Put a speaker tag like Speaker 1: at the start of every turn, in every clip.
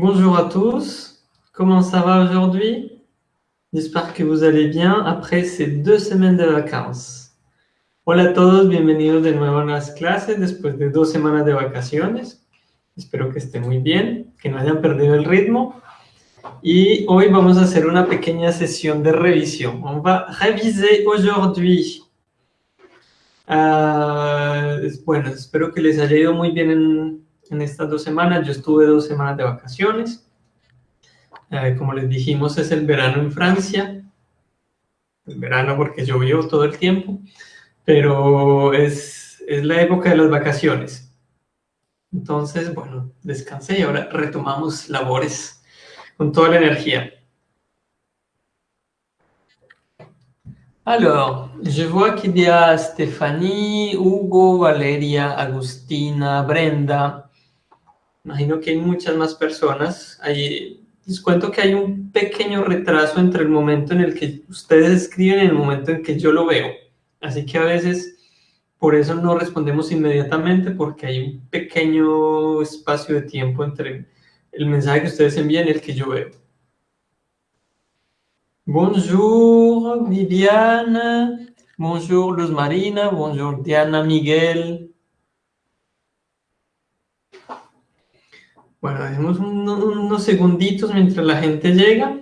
Speaker 1: Bonjour à tous, comment ça va aujourd'hui? J'espère que vous allez bien après ces deux semaines de vacances. Hola a todos, bienvenidos de nuevo a las clases después de dos semanas de vacaciones. Espero que estén muy bien, que no hayan perdido el ritmo. Y hoy vamos a hacer una pequeña sesión de revisión. On va réviser aujourd'hui. Uh, bueno, espero que les haya ido muy bien en, en estas dos semanas. Yo estuve dos semanas de vacaciones. Eh, como les dijimos, es el verano en Francia. El verano porque llovió todo el tiempo, pero es, es la época de las vacaciones. Entonces, bueno, descansé y ahora retomamos labores con toda la energía. Alors, je vois qu'il y a Stéphanie, Hugo, Valeria, Agustina, Brenda, Imagino que hay muchas más personas. les cuento que hay un pequeño retraso entre el momento en el que ustedes escriben y el momento en que yo lo veo. Así que a veces por eso no respondemos inmediatamente porque hay un pequeño espacio de tiempo entre el mensaje que ustedes envían y el que yo veo. Bonjour Viviana, bonjour Luz Marina, bonjour Diana Miguel, Bueno, dejemos unos segunditos mientras la gente llega.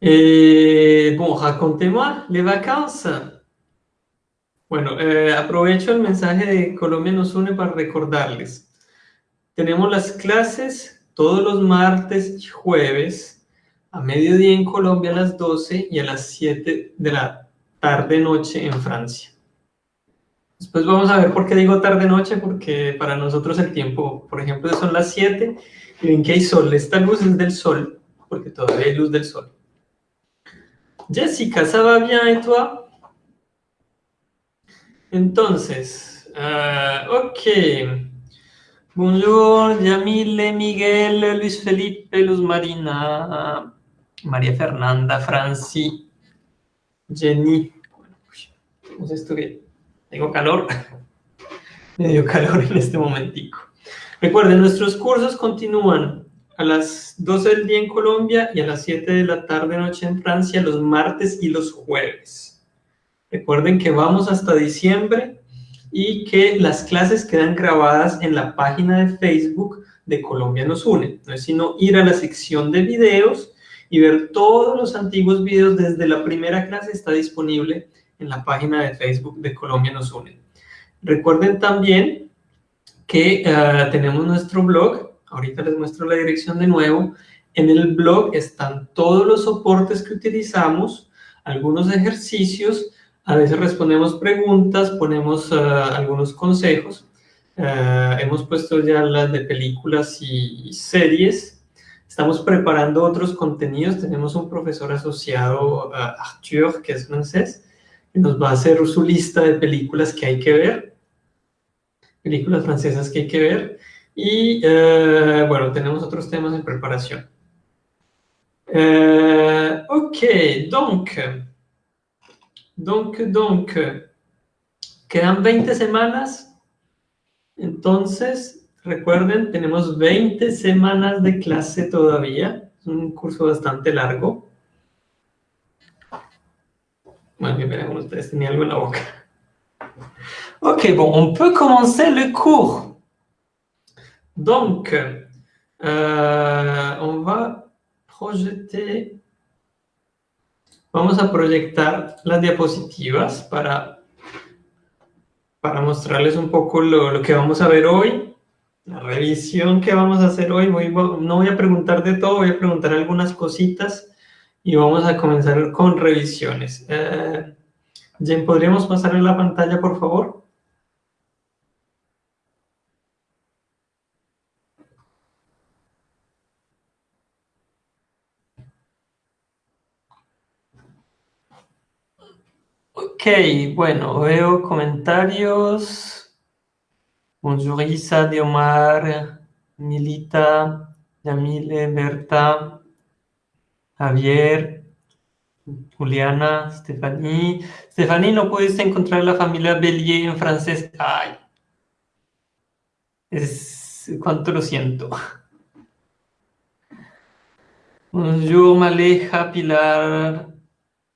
Speaker 1: Eh, bon, racontez-moi les vacances. Bueno, eh, aprovecho el mensaje de Colombia nos une para recordarles. Tenemos las clases todos los martes y jueves a mediodía en Colombia a las 12 y a las 7 de la tarde-noche en Francia. Después vamos a ver por qué digo tarde-noche, porque para nosotros el tiempo, por ejemplo, son las 7 y ven que hay sol. Esta luz es del sol, porque todavía hay luz del sol. Jessica, ¿ça bien et toi? Entonces, uh, ok. Bonjour, Yamile, Miguel, Luis Felipe, Luz Marina, María Fernanda, Franci, Jenny. Vamos a estudiar. Tengo calor. Me dio calor en este momentico. Recuerden, nuestros cursos continúan a las 12 del día en Colombia y a las 7 de la tarde noche en Francia los martes y los jueves. Recuerden que vamos hasta diciembre y que las clases quedan grabadas en la página de Facebook de Colombia nos une. No es sino ir a la sección de videos y ver todos los antiguos videos desde la primera clase está disponible en la página de Facebook de Colombia nos une. Recuerden también que eh, tenemos nuestro blog, ahorita les muestro la dirección de nuevo, en el blog están todos los soportes que utilizamos, algunos ejercicios, a veces respondemos preguntas, ponemos eh, algunos consejos, eh, hemos puesto ya las de películas y series, estamos preparando otros contenidos, tenemos un profesor asociado, Arthur, que es francés, nos va a hacer su lista de películas que hay que ver, películas francesas que hay que ver, y eh, bueno, tenemos otros temas en preparación. Eh, ok, donc, donc, donc, quedan 20 semanas, entonces, recuerden, tenemos 20 semanas de clase todavía, es un curso bastante largo. Veremos, ustedes tenían algo en la boca. Ok, bon, on peut commencer le cours. Donc, euh, on va projeter, vamos a proyectar las diapositivas para, para mostrarles un poco lo, lo que vamos a ver hoy, la revisión que vamos a hacer hoy. Voy, no voy a preguntar de todo, voy a preguntar algunas cositas y vamos a comenzar con revisiones. Eh, Jen, ¿podríamos pasarle la pantalla, por favor? Ok, bueno, veo comentarios. Bonjour Isa, Diomar, Milita, Yamile, Berta. Javier, Juliana, Stephanie. Stephanie, ¿no pudiste encontrar la familia Bellier en francés? Ay. Es, cuánto lo siento. Bonjour Maleja, Pilar,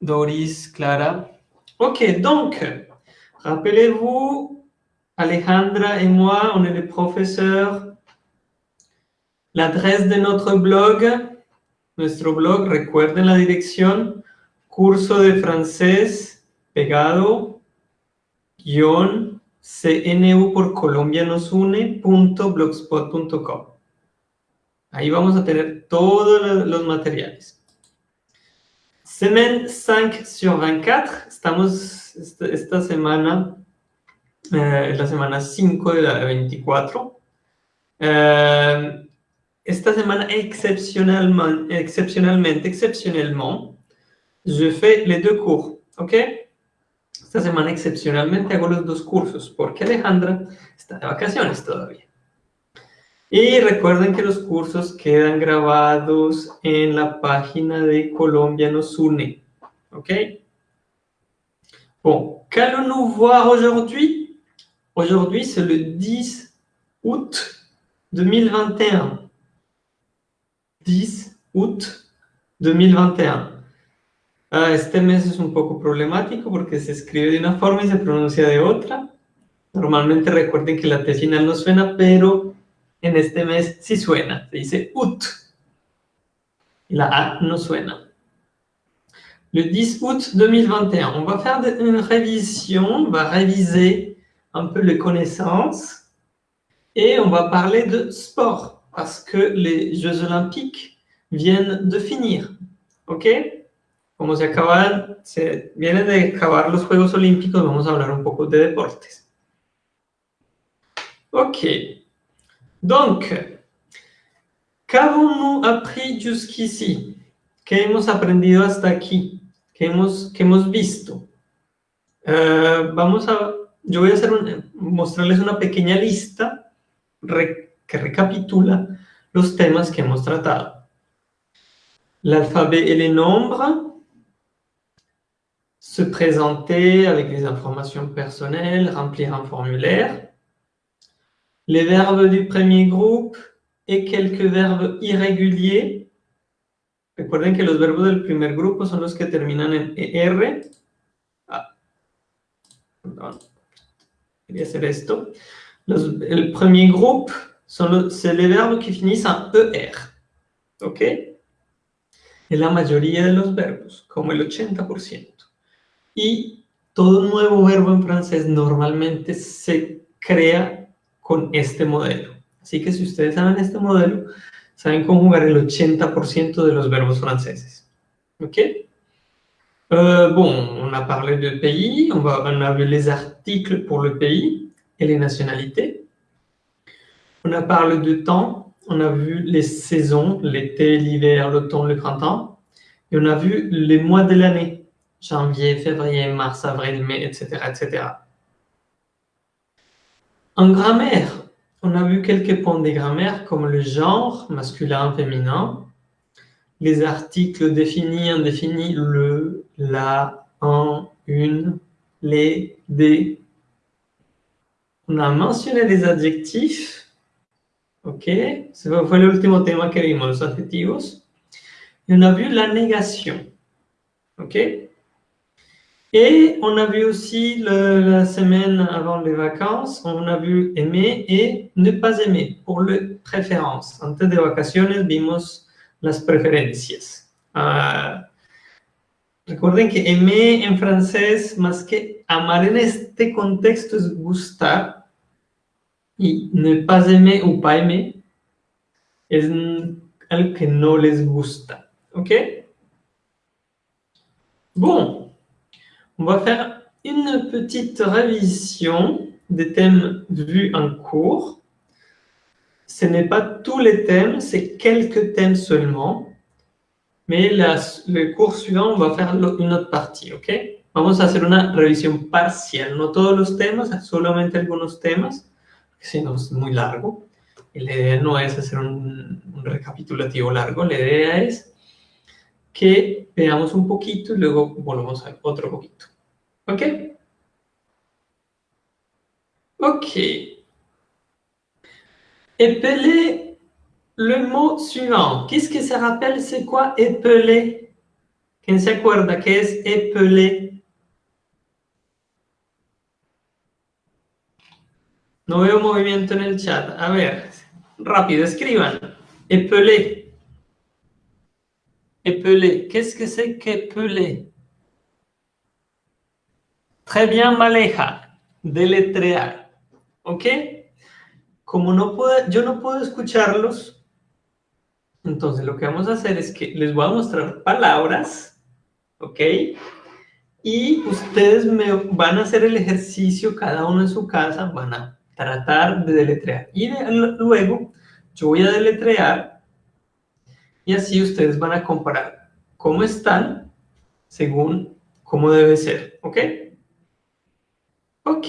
Speaker 1: Doris, Clara. Ok, donc, rappelez-vous, Alejandra et moi, on est les professeurs. L'adresse de notre blog, nuestro blog, recuerden la dirección, curso de francés pegado, guion, cnu por Colombia nos une.blogspot.com. Ahí vamos a tener todos los materiales. Semaine 5 sur 24, estamos esta, semana, eh, la semana 5 de la 24. Eh, esta semana, exceptionnellement, exceptionnellement, exceptionnellement, je fais les deux cours, ¿ok? Esta semana, excepcionalmente, hago los dos cursos, porque Alejandra está de vacaciones todavía. Y recuerden que los cursos quedan grabados en la página de Colombia nos une. ¿Ok? Bon, qu'allons-nous voir aujourd'hui? Aujourd'hui, c'est le 10 août 2021. 10 août 2021. Ah, este mes es un poco problemático porque se escribe de una forma y se pronuncia de otra. Normalmente recuerden que la T final no suena, pero en este mes sí suena. Se dice. Y la A no suena. Le 10 août 2021, on va faire une révision, on va réviser un peu les connaissances et on va parler de sport parce que les Jeux Olympiques viennent de finir. ¿Ok? Como se acaban, se vienen de acabar los Juegos Olímpicos, vamos a hablar un poco de deportes. Ok. Donc, qu'avons-nous appris jusqu'ici? ¿Qué hemos aprendido hasta aquí? ¿Qué hemos, qué hemos visto? Uh, vamos a, yo voy a hacer un, mostrarles una pequeña lista que recapitula los temas que hemos tratado. L'alphabet et les nombres, se présenter avec les informations personnelles, remplir un formulaire, les verbes du premier groupe et quelques verbes irréguliers. Recuerden que los verbos del primer grupo son los que terminan en ER. Ah, perdón. Quería hacer esto. Los, el premier groupe, c'est les verbes qui finissent en ER. ¿Ok? Es la mayoría de los verbos, como el 80%. Y todo nuevo verbo en francés normalmente se crea con este modelo. Así que si ustedes saben este modelo, saben conjugar el 80% de los verbos franceses. OK euh, Bon, on a parlé de pays, on, va, on a vu les articles pour le pays et les nationalités. On a parlé de temps, on a vu les saisons, l'été, l'hiver, l'automne, le printemps. Et on a vu les mois de l'année, janvier, février, mars, avril, mai, etc., etc. En grammaire, on a vu quelques points de grammaire comme le genre, masculin, féminin, les articles définis, indéfinis, le, la, un, une, les, des. On a mentionné les adjectifs. Ok, fue el último tema que vimos, los adjetivos. Et on a vu la négation. Ok et on a vu aussi le, la semaine avant les vacances, on a vu aimer et ne pas aimer pour les préférences. Antes de vacaciones vimos las preferencias. Uh, recuerden que aimer en francés, más que amar en este contexto, es gustar. Y ne pas aimer ou pas aimer es algo que no les gusta. ¿Ok? Bon. On va faire une petite révision des thèmes vus en cours. Ce n'est pas tous les thèmes, c'est quelques thèmes seulement. Mais le cours suivant, on va faire une autre partie, ¿ok? Vamos a hacer una revisión parcial, no todos los temas, solamente algunos temas, porque si no es muy largo. La idea no es hacer un, un recapitulativo largo, la idea es que veamos un poquito y luego volvemos a otro poquito. ¿Ok? Ok. Épeler le mot suivant. Qu'est-ce que ça rappelle? C'est quoi épeler? ¿Quién se acuerda qué es épeler? No veo movimiento en el chat. A ver, rápido, escriban. Épeler. Épeler. Qu'est-ce que c'est qu'épeler? Très bien, Maleja. Deletrear. ¿Ok? Como no puedo, yo no puedo escucharlos, entonces lo que vamos a hacer es que les voy a mostrar palabras, ¿ok? Y ustedes me van a hacer el ejercicio, cada uno en su casa, van a tratar de deletrear. Y luego yo voy a deletrear y así ustedes van a comparar cómo están según cómo debe ser, ¿ok? Ok.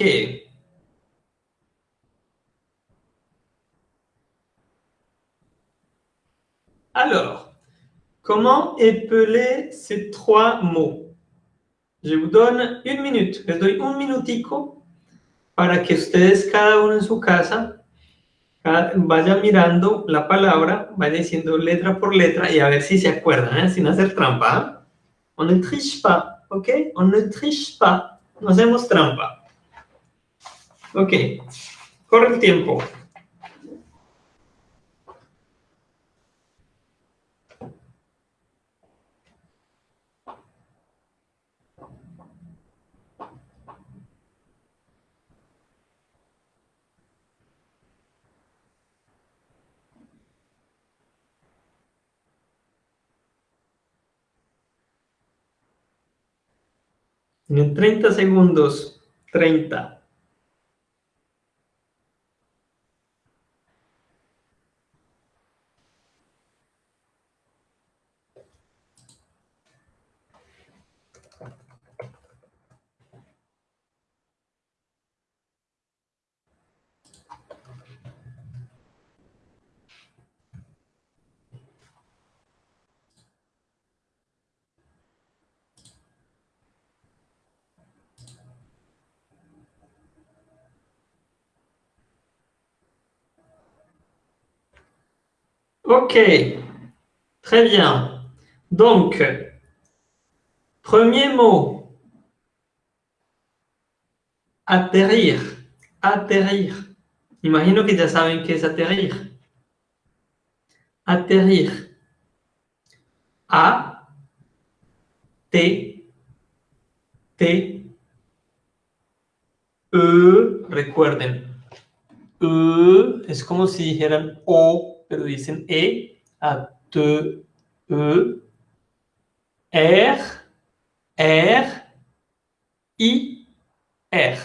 Speaker 1: Alors, comment épeler ces trois mots Je vous donne une minute, les doy un minutico para que ustedes, cada uno en su casa, vaya mirando la palabra, vaya diciendo letra por letra y a ver si se acuerdan, ¿eh? sin hacer trampa. On ne triche pas, ¿ok? On ne triche pas, no hacemos trampa. Ok, corre el tiempo. En 30 segundos, 30. Ok, très bien. Donc, premier mot, atterrir, atterrir. Imagino que ya saben qué es atterrir. Atterrir. A, T, T, E, recuerden, E es como si dijeran O pero dicen E, a T, E, R, R, I, R.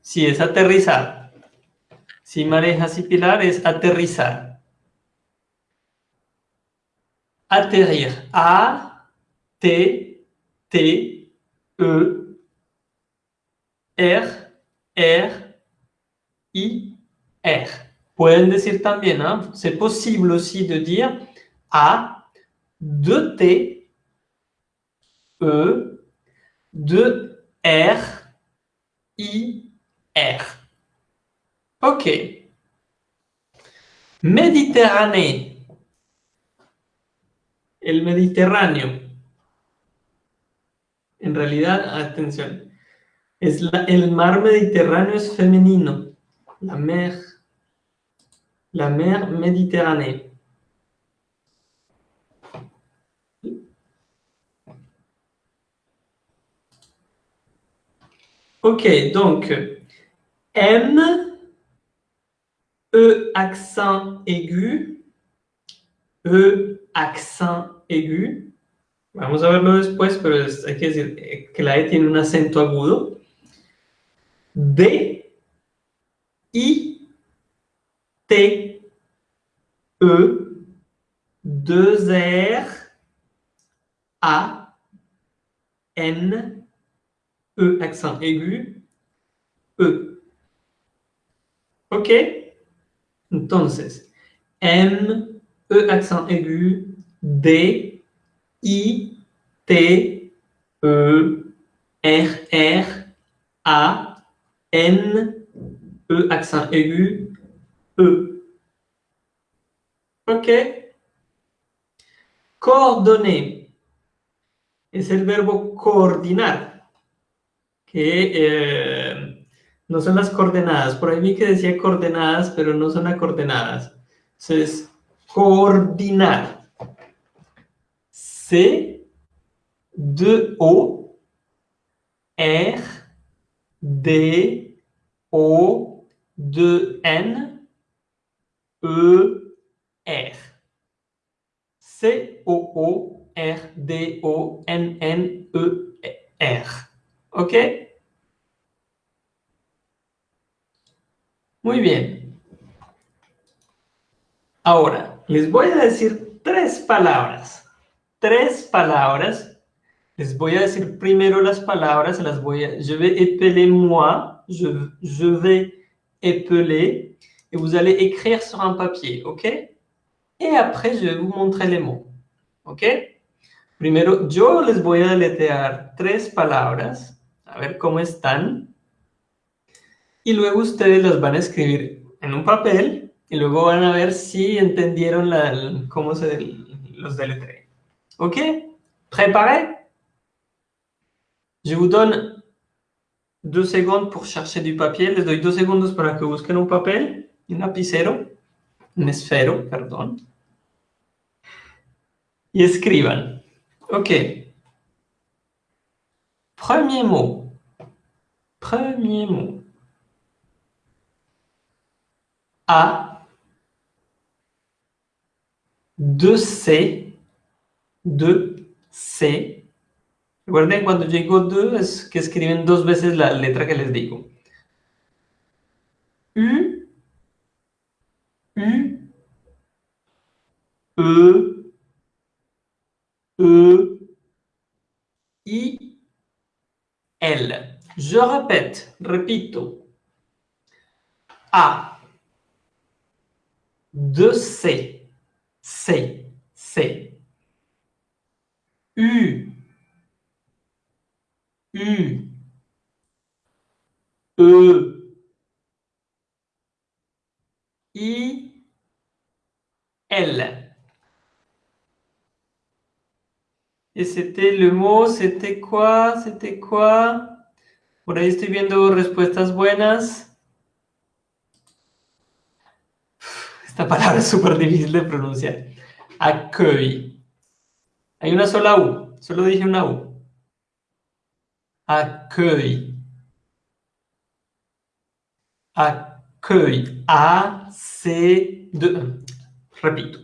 Speaker 1: Si es aterrizar. Si marejas y pilar es aterrizar. Aterrir. A, T, T, E, R, R, I, R. Pueden decir también, hein, c'est possible aussi de dire A, 2T, E, 2R, I, R. Ok. Méditerranée. El Mediterráneo. En realidad, atención, es el mar Mediterráneo es femenino. La mer la mer Méditerranée. Ok, donc M, E accent aigu, E accent aigu. Vamos a verlo después, pero hay que decir que la E tiene un acento agudo. D, I, T, E, 2 R, A, N, E accent aigu, E. ¿Ok? Entonces, M, E accent aigu, D, I, T, E, R, R, A, N, E accent aigu, Ok. Coordoner es el verbo coordinar, que eh, no son las coordenadas. Por ahí vi que decía coordenadas, pero no son las coordenadas. Entonces, coordinar. C, D, O, R, D, O, D, N, E, R. C-O-O-R-D-O-N-N-E-R. ¿Ok? Muy bien. Ahora, les voy a decir tres palabras. Tres palabras. Les voy a decir primero las palabras. Las voy a... Je vais épeler moi. Je, je vais épeler. Et vous allez écrire sur un papier. ¿Ok? Y après, je vais vous montrer les mots. ¿Ok? Primero, yo les voy a deletrear tres palabras, a ver cómo están. Y luego ustedes las van a escribir en un papel y luego van a ver si entendieron la, cómo se los deletré. ¿Ok? ¿Préparé? Je vous donne deux secondes pour chercher du papier. Les doy dos segundos para que busquen un papel, un lapicero, un esfero, perdón y escriban. Ok. Premier mot. Premier mot. A. 2C. 2C. Recuerden, cuando yo digo 2 es que escriben dos veces la letra que les digo. U. U. E. E, I, L. Je répète, repito. A, 2C, C, C. U, U, E, I, L. Et c'était le mot, c'était quoi? C'était quoi? Por ahí estoy viendo respuestas buenas. Esta palabra es súper difícil de pronunciar. Accueil. Hay una sola U. Solo dije una U. Accueil. Accueil. A, C, de, repito.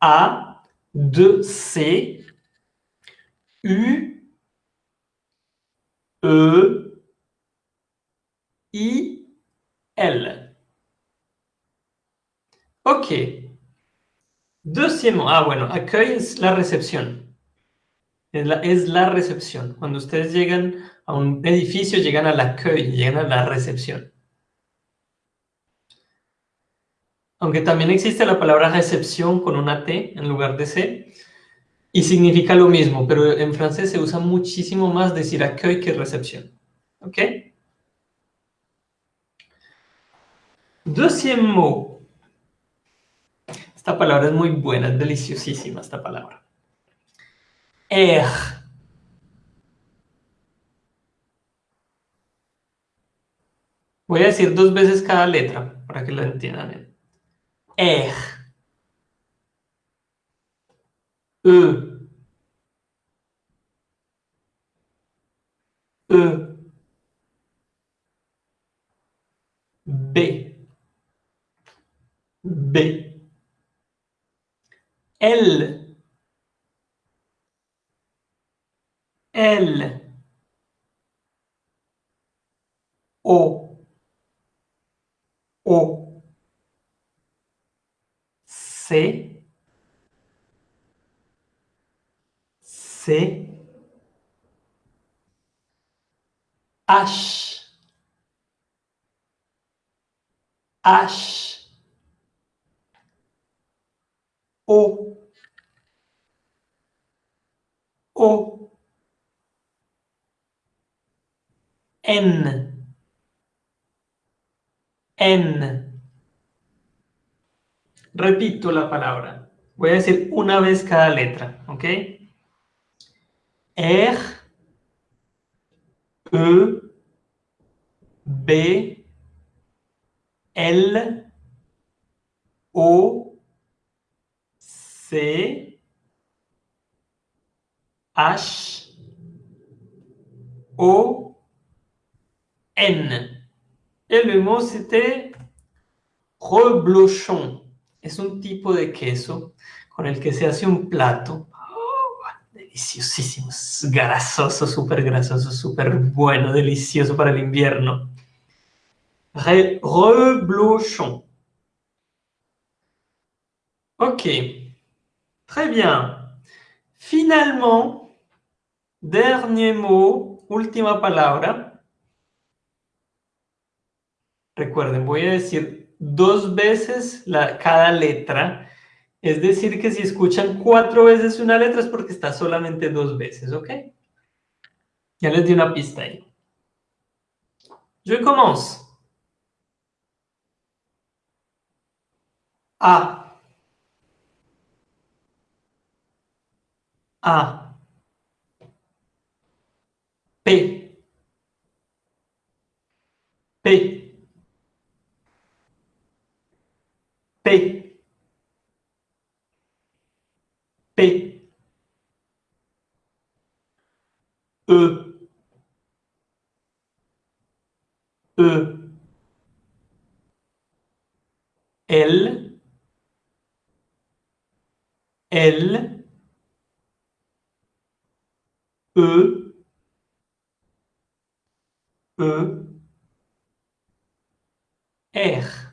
Speaker 1: A, 2, C, U, E, I, L. Ok. Deuxièmement, ah bueno, accueil es la recepción. Es la, es la recepción. Cuando ustedes llegan a un edificio, llegan a la accueil, llegan a la recepción. Aunque también existe la palabra recepción con una T en lugar de C, y significa lo mismo, pero en francés se usa muchísimo más decir accueil que recepción. ¿Ok? Deuxième mot. Esta palabra es muy buena, es deliciosísima esta palabra. Er. Voy a decir dos veces cada letra para que lo entiendan. Er. E. E. B. B. L. L. O. O. C. C. H. H. O O N. N Repito la palabra. Voy a decir una vez cada letra, ¿ok? R, E, B, L, O, C, H, O, N. Et le mot c'était reblochon. Es un tipo de queso con el que se hace un plato. Oh, deliciosísimo, grasoso, súper grasoso, súper bueno, delicioso para el invierno. reblochon. Ok, très bien. Finalement, dernier mot, última palabra. Recuerden, voy a decir dos veces la, cada letra. Es decir, que si escuchan cuatro veces una letra es porque está solamente dos veces, ¿ok? Ya les di una pista ahí. Je commence. A. A. P. P. P. P. E. E. L. L. E, E, R,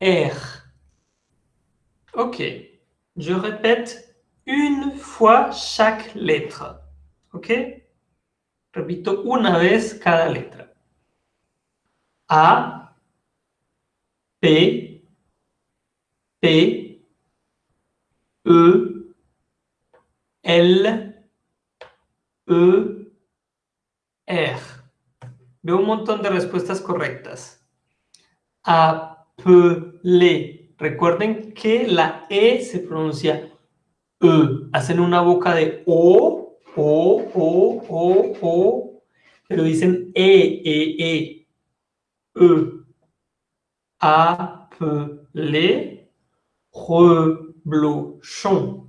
Speaker 1: R. Ok, je répète une fois chaque lettre. Ok? Repito una vez cada letra. A, P, P, E, L, E, R. Veo un montón de respuestas correctas. Recuerden que la E se pronuncia E. Hacen una boca de O, O, O, O, O, pero dicen E, E, E. E. le. reblochon.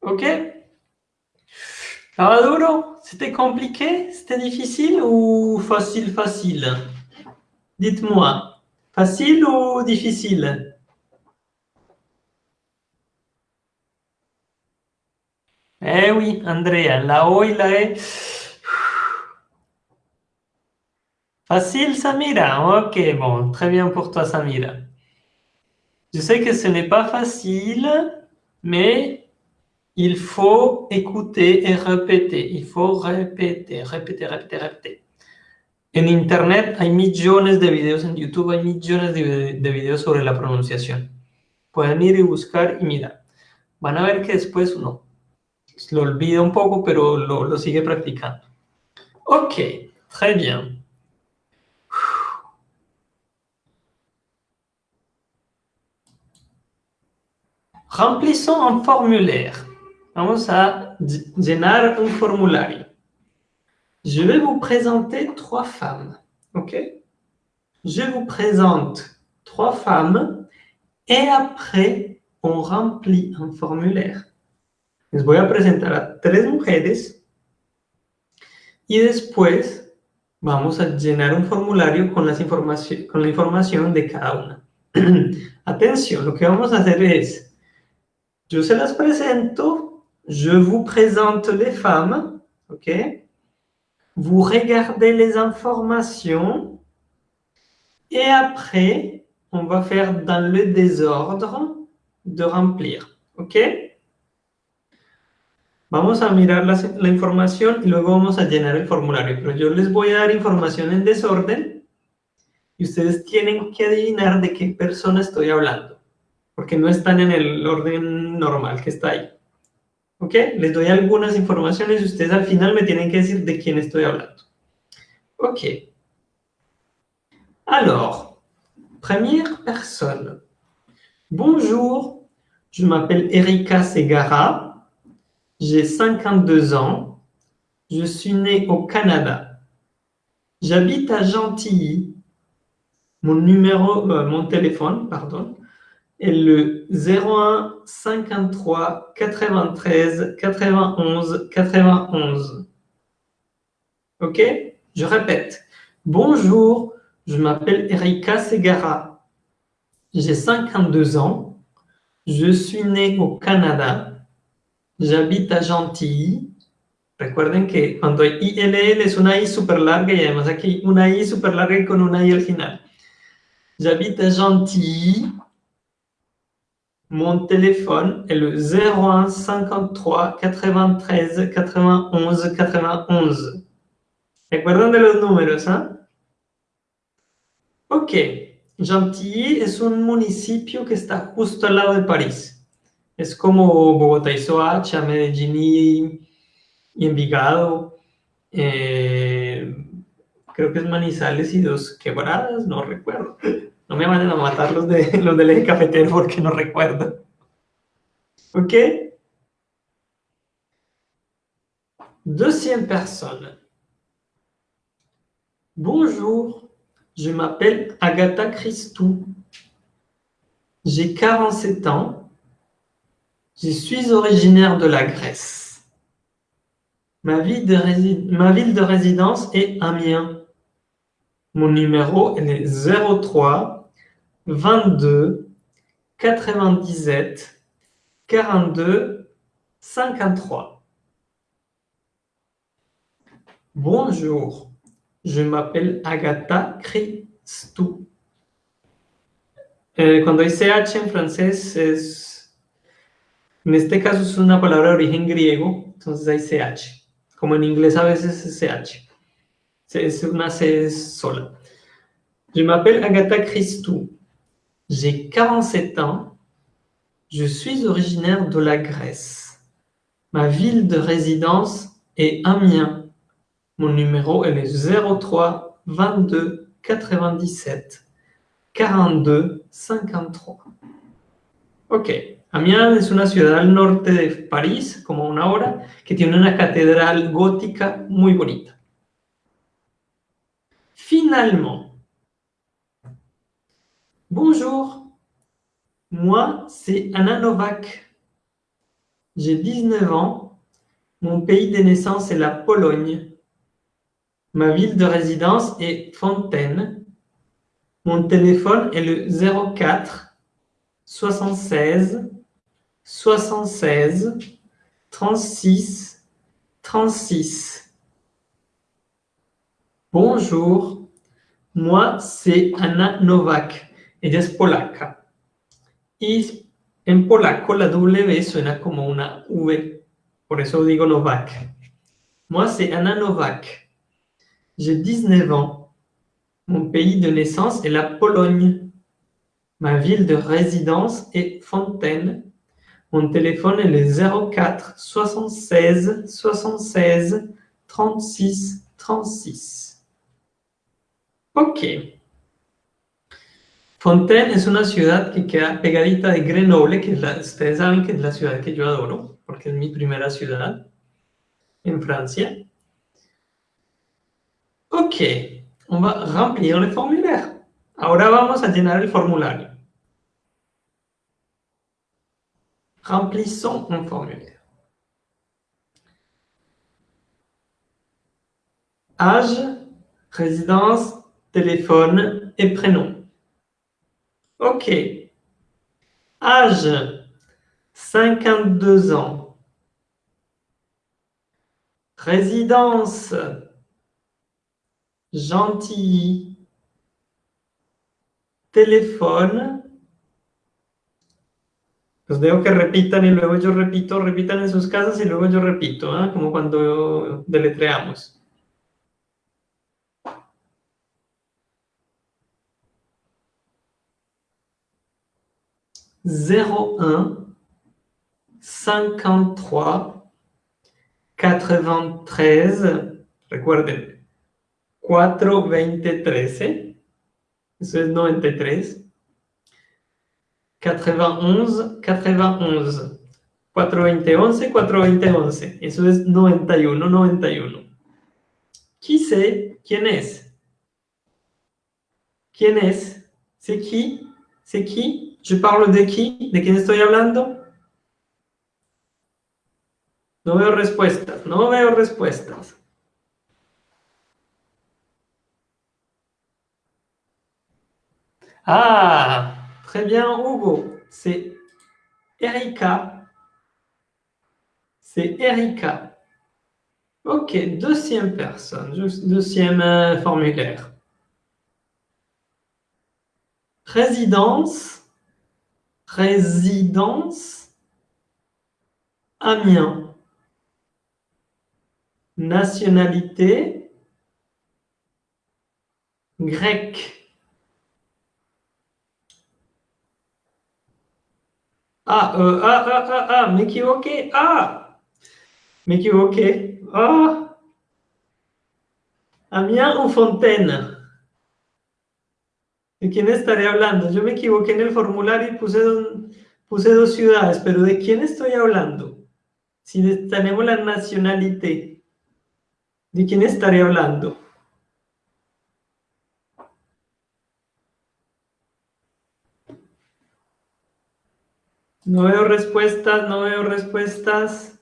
Speaker 1: ¿Ok? ¿Estaba duro? ¿C'était compliqué? ¿C'était difficile ou facile, facile? Dites-moi. Facile ou difficile? Eh oui, Andrea, la O y la E. Facile, Samira? Ok, bon, très bien pour toi, Samira. Je sais que ce n'est pas facile, mais il faut écouter et répéter. Il faut répéter, répéter, répéter, répéter. En Internet hay millones de videos, en YouTube hay millones de, de videos sobre la pronunciación. Pueden ir y buscar y mirar. Van a ver que después uno lo olvida un poco, pero lo, lo sigue practicando. Ok, très bien. Remplissons un formulaire. Vamos a llenar un formulario. Je vais vous présenter trois femmes. OK? Je vous présente trois femmes et après, on remplit un formulaire. Les voy a presentar a tres mujeres y después vamos a llenar un formulario con, las con la información de cada una. Atención, lo que vamos a hacer es, yo se las je vous présente les femmes, ok? Vous regardez les informations et après, on va faire dans le désordre de remplir, ok Vamos a mirar la, la, información y luego vamos a llenar el formulario, pero yo les voy a dar información en desorden y ustedes tienen que adivinar de qué persona estoy hablando, porque no están en el orden normal que está ahí. ¿Ok? Les doy algunas informaciones y ustedes al final me tienen que decir de quién estoy hablando. Ok. Alors, Première personne. Bonjour, je m'appelle Erika Segara, j'ai 52 ans, je suis née au Canada. J'habite à Gentilly. Mon numéro, euh, mon téléphone, pardon, est le 01 53 93 91 91. Ok? Je répète. Bonjour, je m'appelle Erika Segara. J'ai 52 ans. Je suis née au Canada. J'habite à Gentilly. Recuerden que cuando hay ILL es una I super larga y además aquí una I super larga y con una I al final. J'habite à Gentilly. Mon téléphone est le 01 53 93 91 91. ¿Recuerdan de los números? ¿ah? Ok. Gentilly es un municipio que está justo al lado de París. Es como Bogotá y Soacha, Medellín y, Envigado. Eh, creo que es Manizales y dos quebradas, no recuerdo. No me vayan a matar los, de, los del eje cafetero porque no recuerdo. ¿Ok? Deuxième personne. Bonjour, je m'appelle Agatha Christou. J'ai 47 ans. Je suis originaire de la Grèce. Ma, ville de résidence est Amiens. Mon numéro est 03 22 97 42 53. Bonjour. Je m'appelle Agatha Christou. Eh, cuando hay CH en francés es... En este caso es una palabra de origen griego, entonces hay CH. Como en inglés a veces es CH. Es una C sola. Je m'appelle Agatha Christou. J'ai 47 ans. Je suis originaire de la Grèce. Ma ville de résidence est Amiens. Mon numéro est le 03 22 97 42 53. Ok, Amiens es una ciudad al norte de París, como una hora, que tiene una catedral gótica muy bonita. Finalement, bonjour, moi c'est Anna Novak. J'ai 19 ans, mon pays de naissance est la Pologne. Ma ville de résidence est Fontaine. Mon téléphone est le 04 76 76 36 36. Bonjour, moi c'est Anna Novak. Ella es polaca. Y en polaco la W suena como una V. Por eso digo Novak. Moi c'est Anna Novak. J'ai 19 ans. Mon pays de naissance est la Pologne. Ma ville de résidence est Fontaine. Mon téléphone est le 04 76 76 36 36. Ok. Fontaine es una ciudad que queda pegadita de Grenoble, que la, ustedes saben que es la ciudad que yo adoro, porque es mi primera ciudad en Francia. Ok, on va remplir le formulaire. Ahora vamos a llenar el formulario. Remplissons un formulaire. Âge, résidence, téléphone et prénom. Ok. Âge, 52 ans. Résidence, gentil, teléfono. Los dejo que repitan y luego yo repito, repitan en sus casas y luego yo repito, ¿eh? como cuando deletreamos. Zéro un, cinquante-trois, quatre-vingt-treize, recuerden, 4, 20, 13, Eso es 93. 91, 91. 420, 11, 420, 11. Eso es 91, 91. Qui c'est? ¿Quién es? ¿Quién es? C'est qui? C'est qui? Je parle de qui? ¿De quién estoy hablando? No veo respuestas, no veo respuestas. Ah, très bien, Hugo. C'est Erika. C'est Erika. Ok, deuxième personne, deuxième euh, formulaire. Résidence, résidence, Amiens. Nationalité, grec. Ah, euh, ah, ah, ah, ah, m'équivoqué. Ah, m'équivoqué. Ah. Amiens ou Fontaine? ¿De quién estaré hablando? Yo me equivoqué en el formulario y puse, puse dos ciudades, pero ¿de quién estoy hablando? Si tenemos la nacionalidad, ¿de quién estaré hablando? No veo respuestas, no veo respuestas.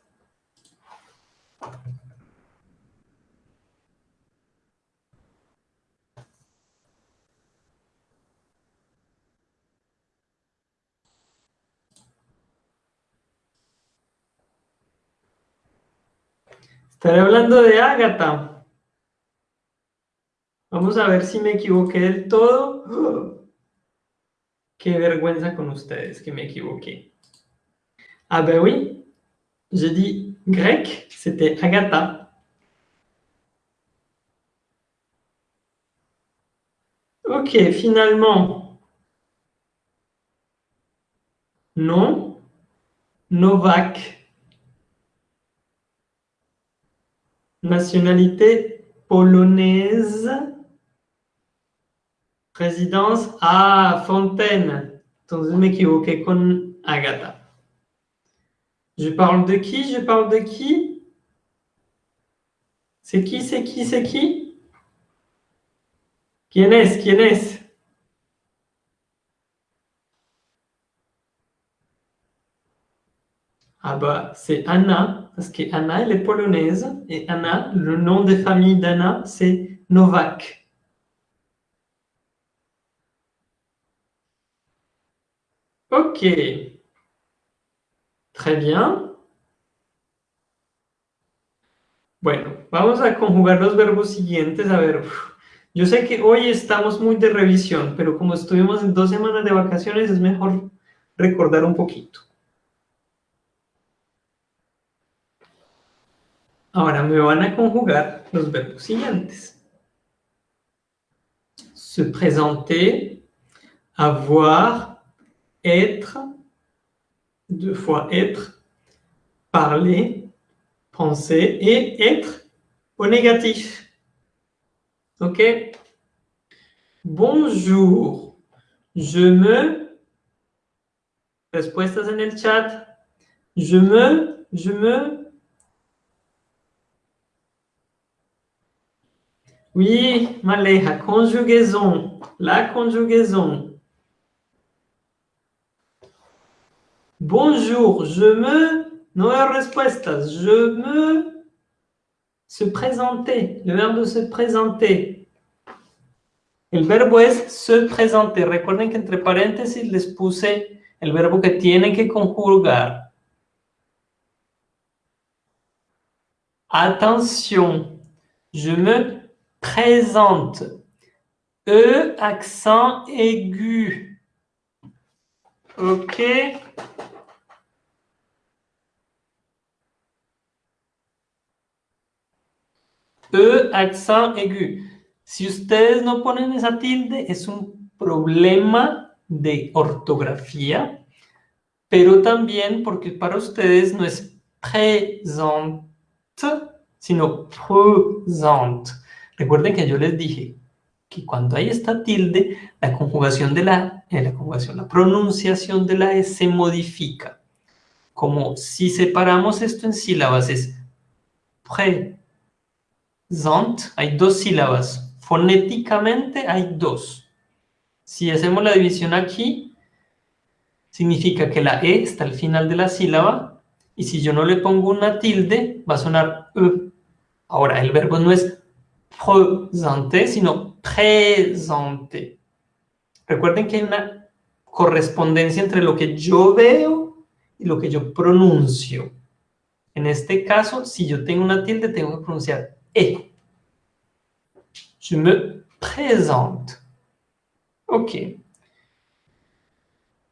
Speaker 1: Estaré hablando de Ágata. Vamos a ver si me equivoqué del todo. Qué vergüenza con ustedes que me equivoqué. Ah ben oui, j'ai dit grec, c'était Agatha. Ok, finalement. Non. Novak. Nationalité polonaise. Résidence à Fontaine. Je parle de qui? Je parle de qui? C'est qui C'est qui C'est qui? Qui est Qui est Ah bah, c'est Anna, parce qu'Anna, elle est polonaise, et Anna, le nom de famille d'Anna, c'est Novak. Ok. Très bien. Bueno, vamos a conjugar los verbos siguientes. A ver, yo sé que hoy estamos muy de revisión, pero como estuvimos en dos semanas de vacaciones, es mejor recordar un poquito. Ahora me van a conjugar los verbos siguientes. Se présenter, avoir, être, deux fois être, parler, penser et être au négatif. OK? Bonjour. Je me... Respuestas en el chat. Je me... Je me... Oui, Maléa, conjugaison. La conjugaison. Bonjour, je me... No respuestas. Je me... Se présenter. Le verbe se présenter. El verbo es se présenter. Recuerden que entre paréntesis les puse el verbo que tiene que conjugar. Attention, je me présente. E, accent aigu. OK E, accent aigu. Si ustedes no ponen esa tilde, es un problema de ortografía, pero también porque para ustedes no es présente, sino présente. Recuerden que yo les dije, que cuando hay esta tilde, la conjugación de la, eh, la conjugación, la pronunciación de la E se modifica. Como si separamos esto en sílabas, es présent, hay dos sílabas. Fonéticamente hay dos. Si hacemos la división aquí, significa que la E está al final de la sílaba, y si yo no le pongo una tilde, va a sonar E. Ahora, el verbo no es présenter, sino présenter. Recuerden que hay una correspondencia entre lo que yo veo y lo que yo pronuncio. En este caso, si yo tengo una tilde, tengo que pronunciar E. Je me présente. Ok.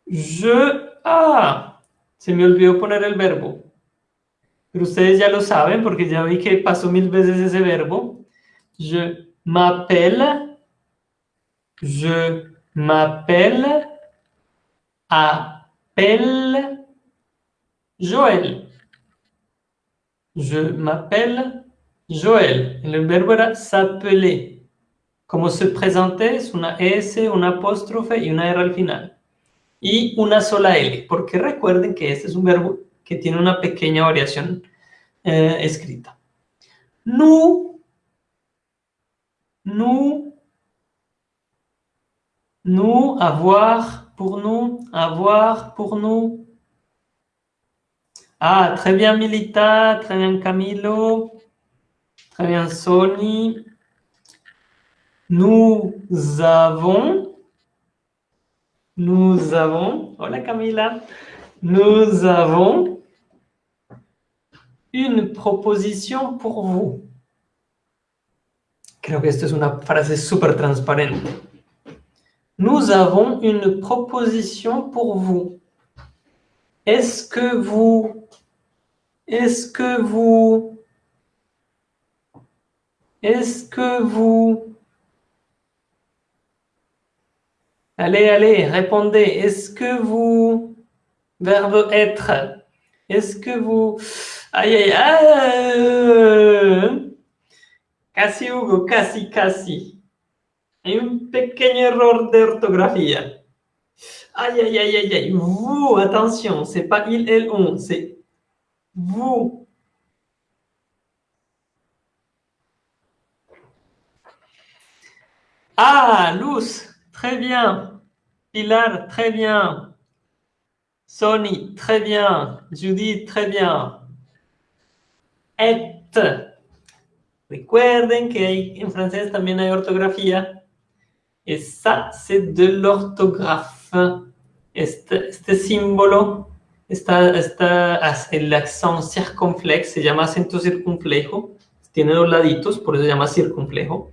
Speaker 1: Je... Ah, se me olvidó poner el verbo. Pero ustedes ya lo saben porque ya vi que pasó mil veces ese verbo. Je m'appelle, je m'appelle, appelle Joël. Je m'appelle Joël. El verbo era s'appeler. Como se présenter, es una S, un apóstrofe y una R al final. Y una sola L, porque recuerden que este es un verbo que tiene una pequeña variación eh, escrita. Nous, nous, nous, avoir, pour nous, avoir, pour nous. Ah, très bien Milita, très bien Camilo, très bien Sony. Nous avons, nous avons, hola Camila, nous avons une proposition pour vous. Creo que esto es una frase súper transparente. Nous avons une proposition pour vous. Est-ce que vous... Est-ce que vous... Est-ce que vous... Allez, allez, répondez. Est-ce que vous... Verbe être. Est-ce que vous... Aïe, aïe, aïe. Casi, Hugo, casi, casi. Hay un pequeño error de ortografía. Aïe, aïe, aïe, aïe, aïe. Vous, attention, c'est pas il, elle, on, c'est vous. Ah, Luz, très bien. Pilar, très bien. Sony, très bien. Judith, très bien. et. Recuerden que en francés también hay ortografía. Et ça, c'est de l'orthographe. Este, este, símbolo, está, está, el accent circunflex, se llama acento circunflejo. Tiene dos laditos, por eso se llama circunflejo.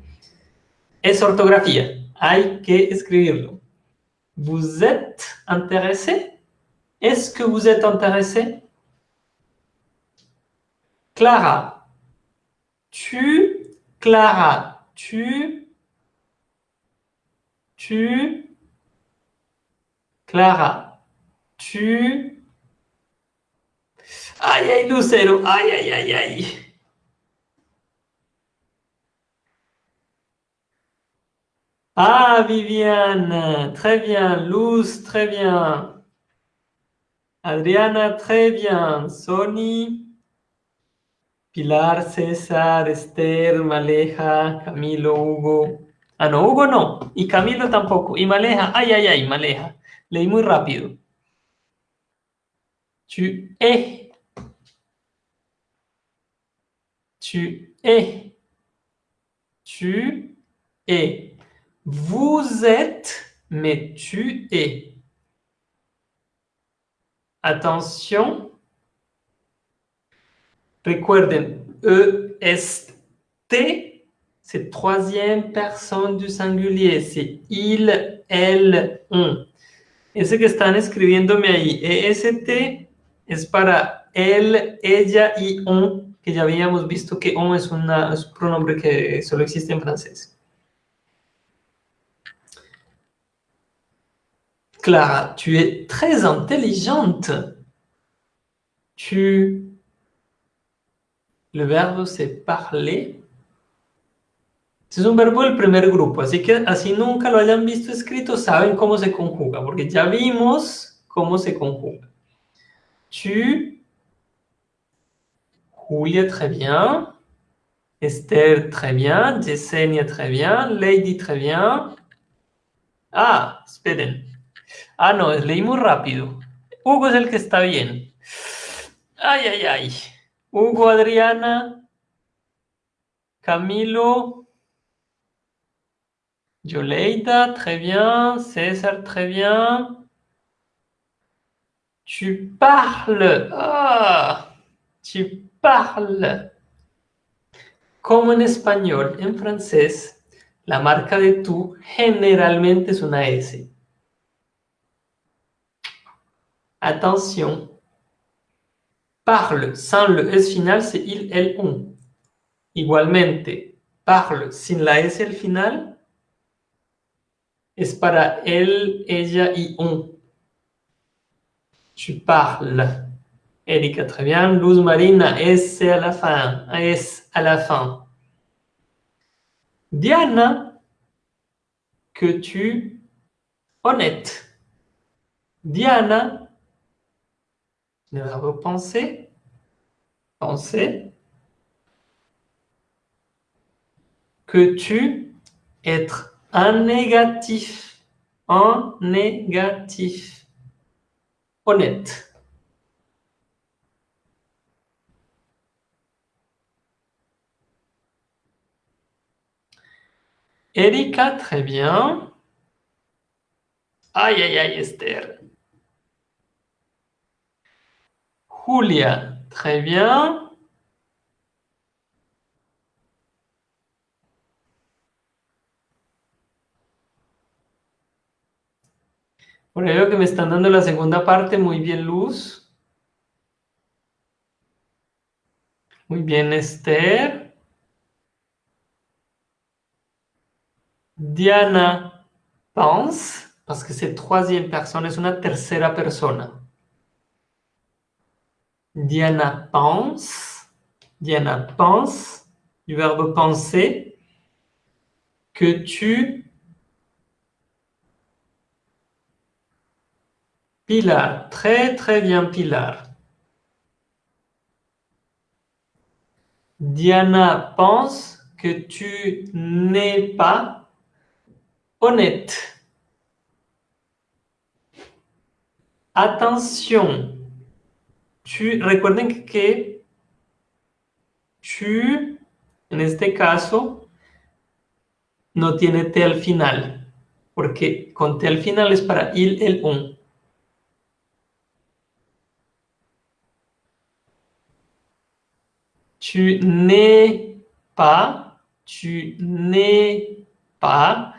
Speaker 1: Es ortografía. Hay que escribirlo. Vous êtes intéressé? Est-ce que vous êtes intéressé? Clara. Tu, Clara, tu, tu, Clara, tu. Aïe, aïe, Lucero, aïe, aïe, aïe, aïe. Ah, Viviane, très bien. Luz, très bien. Adriana, très bien. Sony. Pilar, César, Esther, Maleja, Camilo, Hugo. Ah, no, Hugo no. Y Camilo tampoco. Y Maleja, ay, ay, ay, Maleja. Leí muy rápido. Tu es. Tu es. Tu es. Vous êtes, mais tu es. Attention, Recuerden, E, est, c'est troisième personne du singulier, c'est il, elle, on. Ese que están escribiéndome ahí, EST, es para él, ella y on, que ya habíamos visto que on es, una, es un pronombre que solo existe en francés. Clara, tu es très intelligente. Tu Le verbe, c'est parler. Este es un verbo del primer grupo, así que así nunca lo hayan visto escrito, saben cómo se conjuga, porque ya vimos cómo se conjuga. Tu, Julia, très bien. Esther, très bien. Yesenia, très bien. Lady, très bien. Ah, esperen. Ah, no, leí muy rápido. Hugo es el que está bien. Ay, ay, ay. Hugo, Adriana, Camilo, Yoleida, très bien. César, très bien. Tu parles. Ah, tu parles. Como en español, en francés, la marca de tú generalmente es una S. Attention. Parle sans le S final, c'est il, elle, on. Igualmente, parle sin la S al final es para él, ella y on. Tu parles. Erika, très bien. Luz Marina, S à la fin. S à la fin. Diana, que tu honnête. Diana, le verbe penser. Penser. Que tu être un négatif. Un négatif. Honnête. Erika, très bien. Aïe, aïe, aïe, Esther. Julia, très bien. Bueno, veo que me están dando la segunda parte. Muy bien, Luz. Muy bien, Esther. Diana pense, parce que c'est troisième personne, es una tercera persona. Diana pense, Diana pense, du verbe penser, que tu... Pilar, très très bien Pilar. Diana pense que tu n'es pas honnête. Attention. Recuerden que tu, en este caso, no tiene T al final, porque con T al final es para il, el, un. Tu n'es pas, tu n'es pas,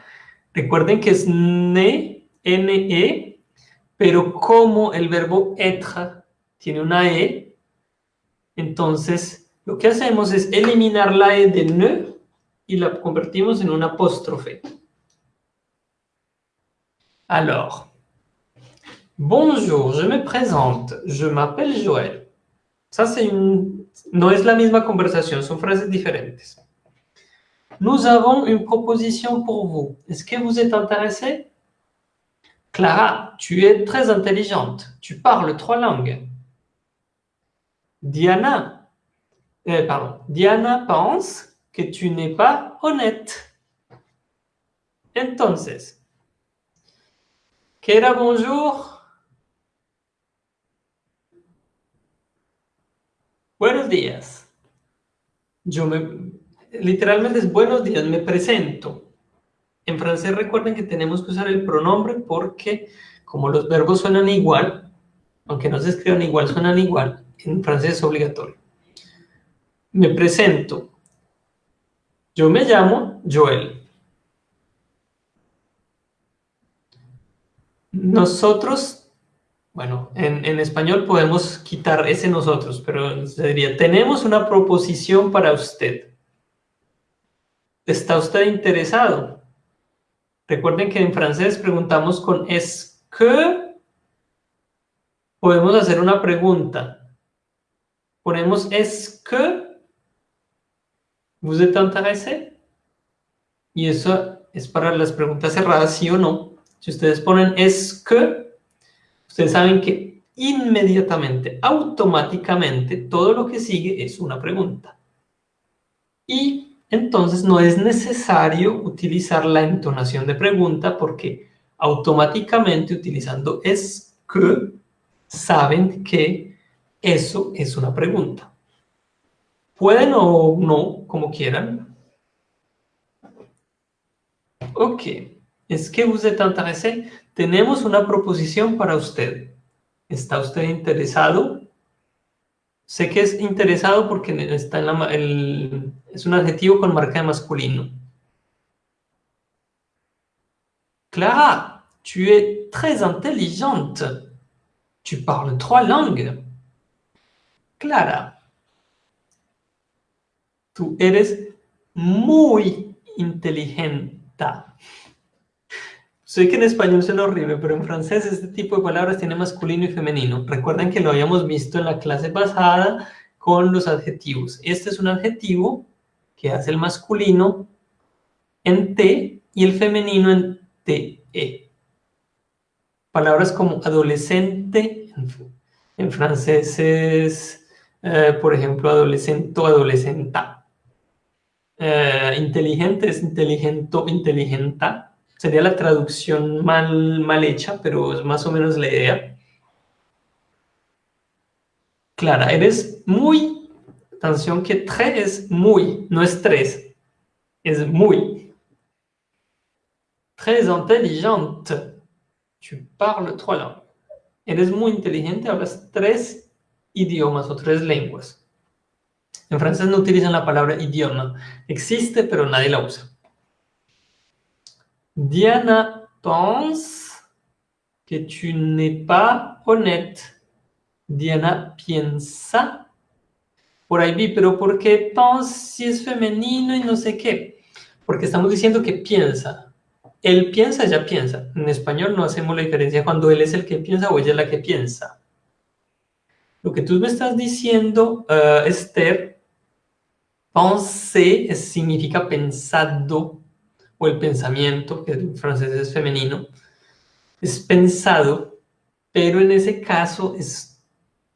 Speaker 1: Recuerden que es ne, ne, pero como el verbo être tiene una e, entonces lo que hacemos es eliminar la e de ne y la convertimos en un apóstrofe. Alors, bonjour, je me présente, je m'appelle Joël. Ça, c'est une... no es la misma conversación, son frases diferentes. Nous avons une proposition pour vous. Est-ce que vous êtes intéressé? Clara, tu es très intelligente. Tu parles trois langues. Diana, euh, pardon, Diana pense que tu n'es pas honnête. Entonces, Kera, bonjour. Buenos días. Yo me, literalmente es buenos días, me presento. En francés recuerden que tenemos que usar el pronombre porque como los verbos suenan igual, aunque no se escriban igual, suenan igual, en francés obligatorio. Me presento. Yo me llamo Joel. Nosotros, bueno, en, en español podemos quitar ese nosotros, pero se diría, tenemos una proposición para usted. ¿Está usted interesado? Recuerden que en francés preguntamos con es que. Podemos hacer una pregunta. Ponemos es que. ¿Vous êtes intéressé? Y eso es para las preguntas cerradas, sí o no. Si ustedes ponen es que, ustedes saben que inmediatamente, automáticamente, todo lo que sigue es una pregunta. Y entonces no es necesario utilizar la entonación de pregunta porque automáticamente utilizando es que, saben que eso es una pregunta. Pueden o no, como quieran. Ok, es que vous êtes intéressé. Tenemos una proposición para usted. ¿Está usted interesado? Sé que es interesado porque está en la, el, es un adjetivo con marca de masculino. Clara, tu es très intelligente. Tu parles trois langues. Clara, tú eres muy inteligente. Sé que en español suena horrible, pero en francés este tipo de palabras tiene masculino y femenino. Recuerden que lo habíamos visto en la clase pasada con los adjetivos. Este es un adjetivo que hace el masculino en T y el femenino en TE. Palabras como adolescente, en francés es, eh, por ejemplo, adolescente o adolescenta. Eh, inteligente es inteligento, inteligenta. Sería la traducción mal, mal hecha, pero es más o menos la idea. Clara, eres muy, atención que tres es muy, no es tres, es muy. Très intelligente. Tu parles trois langues. Eres muy inteligente, hablas tres idiomas o tres lenguas. En francés no utilizan la palabra idioma. Existe, pero nadie la usa. Diana pense que tu n'es pas honnête. Diana piensa. Por ahí vi, pero ¿por qué pense si es femenino y no sé qué? Porque estamos diciendo que piensa. Él piensa, ella piensa. En español no hacemos la diferencia cuando él es el que piensa o ella es la que piensa. Lo que tú me estás diciendo, uh, Esther, penser significa pensado, o el pensamiento, que en francés es femenino, es pensado, pero en ese caso es,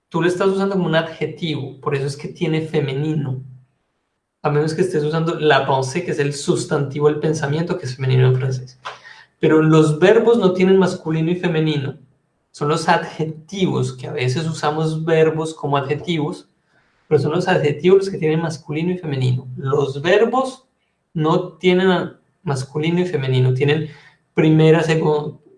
Speaker 1: tú lo estás usando como un adjetivo, por eso es que tiene femenino. A menos que estés usando la pensée, que es el sustantivo del pensamiento, que es femenino en francés. Pero los verbos no tienen masculino y femenino son los adjetivos, que a veces usamos verbos como adjetivos, pero son los adjetivos que tienen masculino y femenino. Los verbos no tienen masculino y femenino, tienen primera,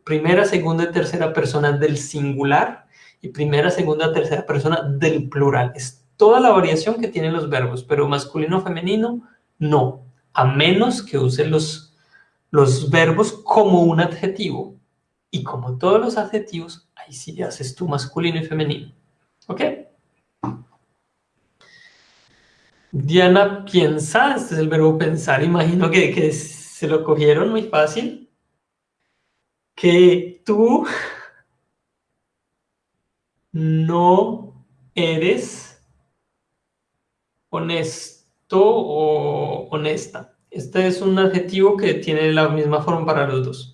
Speaker 1: primera, segunda y tercera persona del singular y primera, segunda, tercera persona del plural. Es toda la variación que tienen los verbos, pero masculino o femenino, no, a menos que use los, los verbos como un adjetivo. Y como todos los adjetivos, ahí sí haces tú masculino y femenino. ¿Ok? Diana piensa, este es el verbo pensar, imagino que, que se lo cogieron muy fácil. Que tú no eres honesto o honesta. Este es un adjetivo que tiene la misma forma para los dos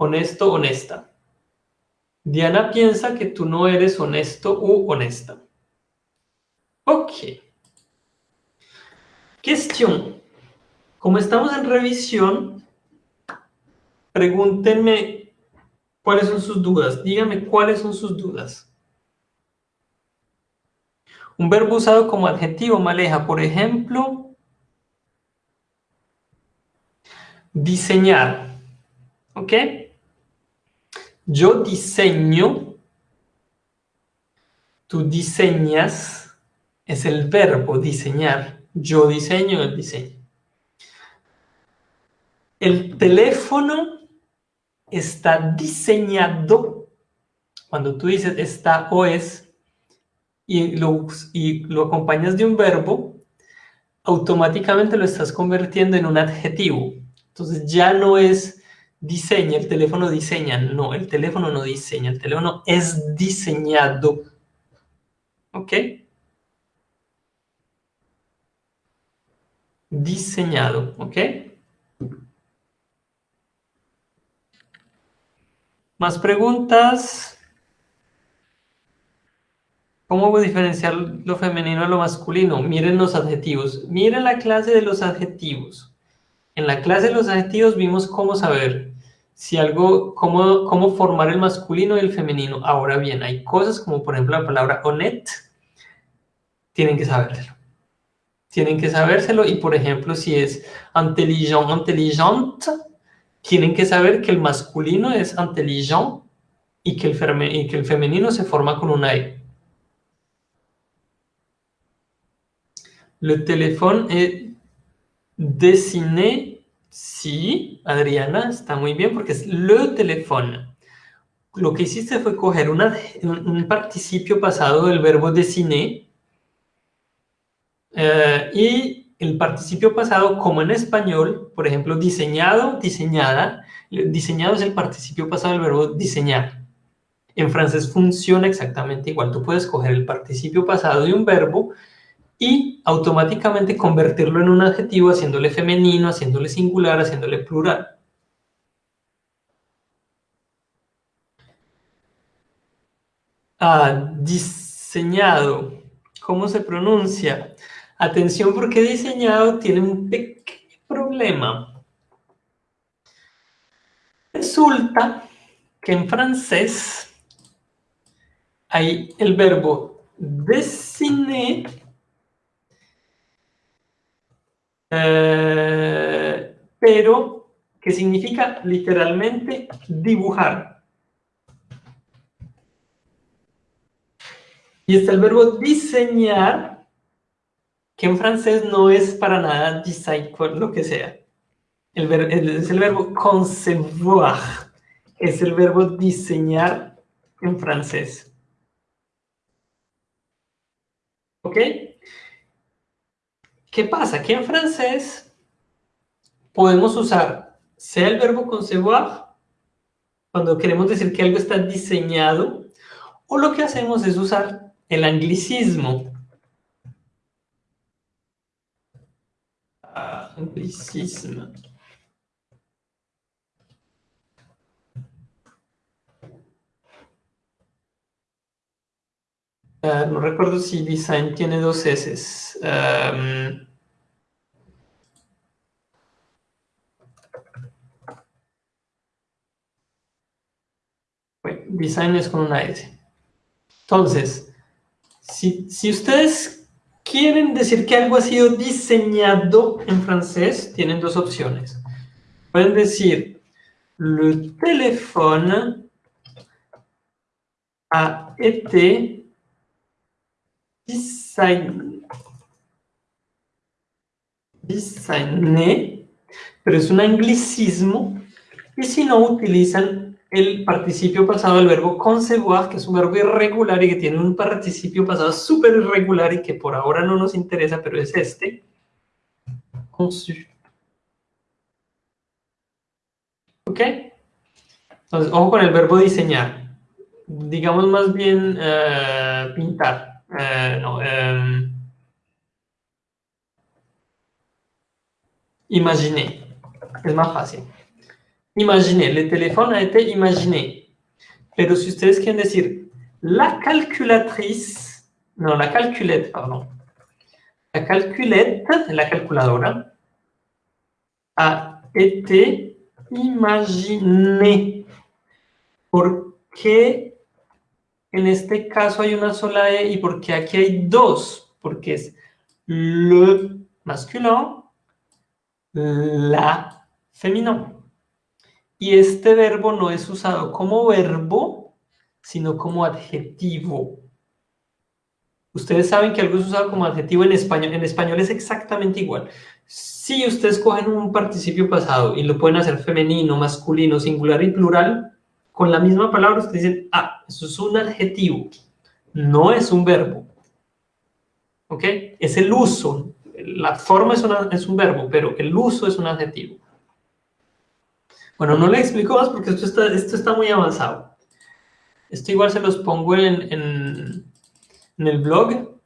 Speaker 1: honesto, honesta. Diana piensa que tú no eres honesto u honesta. Ok. Cuestión. Como estamos en revisión, pregúntenme cuáles son sus dudas. Díganme cuáles son sus dudas. Un verbo usado como adjetivo maleja, por ejemplo, diseñar. ¿Ok? Yo diseño, tú diseñas, es el verbo diseñar. Yo diseño, el diseño. El teléfono está diseñado, cuando tú dices está o es, y lo, y lo acompañas de un verbo, automáticamente lo estás convirtiendo en un adjetivo. Entonces ya no es diseña, el teléfono diseña. No, el teléfono no diseña, el teléfono es diseñado. ¿Ok? diseñado, ¿ok? ¿Más preguntas? ¿Cómo diferenciar lo femenino de lo masculino? Miren los adjetivos. Miren la clase de los adjetivos. En la clase de los adjetivos vimos cómo saber si algo, cómo, cómo formar el masculino y el femenino. Ahora bien, hay cosas como por ejemplo la palabra honnête. Tienen que sabérselo. Tienen que sabérselo y por ejemplo si es intelligent, tienen que saber que el masculino es intelligent y que el, femenino se forma con una E. Le téléphone est dessiné. Sí, Adriana, está muy bien porque es le teléfono. Lo que hiciste fue coger un participio pasado del verbo dessiner eh, y el participio pasado, como en español, por ejemplo, diseñado, diseñada, diseñado es el participio pasado del verbo diseñar. En francés funciona exactamente igual. Tú puedes coger el participio pasado de un verbo y automáticamente convertirlo en un adjetivo haciéndole femenino, haciéndole singular, haciéndole plural. Ah, diseñado. ¿Cómo se pronuncia? Atención porque diseñado tiene un pequeño problema. Resulta que en francés hay el verbo dessiner Eh, pero que significa literalmente dibujar. Y está el verbo diseñar, que en francés no es para nada design, lo que sea. El es el verbo concevoir, es el verbo diseñar en francés. ¿Ok? ¿Qué pasa? Que en francés podemos usar sea el verbo concevoir, cuando queremos decir que algo está diseñado, o lo que hacemos es usar el anglicismo. Anglicismo. Ah, no recuerdo si design tiene dos S. design es con una S. Entonces, si, si ustedes quieren decir que algo ha sido diseñado en francés, tienen dos opciones. Pueden decir, le téléphone a été designé, pero es un anglicismo, y si no utilizan el participio pasado del verbo concevoir, que es un verbo irregular y que tiene un participio pasado súper irregular y que por ahora no nos interesa, pero es este, conçu. ¿Ok? Entonces, ojo con el verbo diseñar. Digamos más bien eh, pintar. No, eh, imaginer. Es más fácil. Imaginer. El teléfono a été imaginé. Pero si ustedes quieren decir la calculatrice, no, la calculette, pardon. La calculette, la calculadora, a été imaginée. ¿Por qué en este caso hay una sola E y porque aquí hay dos, porque es le masculin, la femenino. Y este verbo no es usado como verbo, sino como adjetivo. Ustedes saben que algo es usado como adjetivo en español. En español es exactamente igual. Si ustedes cogen un participio pasado y lo pueden hacer femenino, masculino, singular y plural, con la misma palabra ustedes dicen, ah, eso es un adjetivo, no es un verbo. ¿Ok? Es el uso. La forma es, es un verbo, pero el uso es un adjetivo. Bueno, no le explico más porque esto está, esto está muy avanzado. Esto igual se los pongo en, en, en el blog.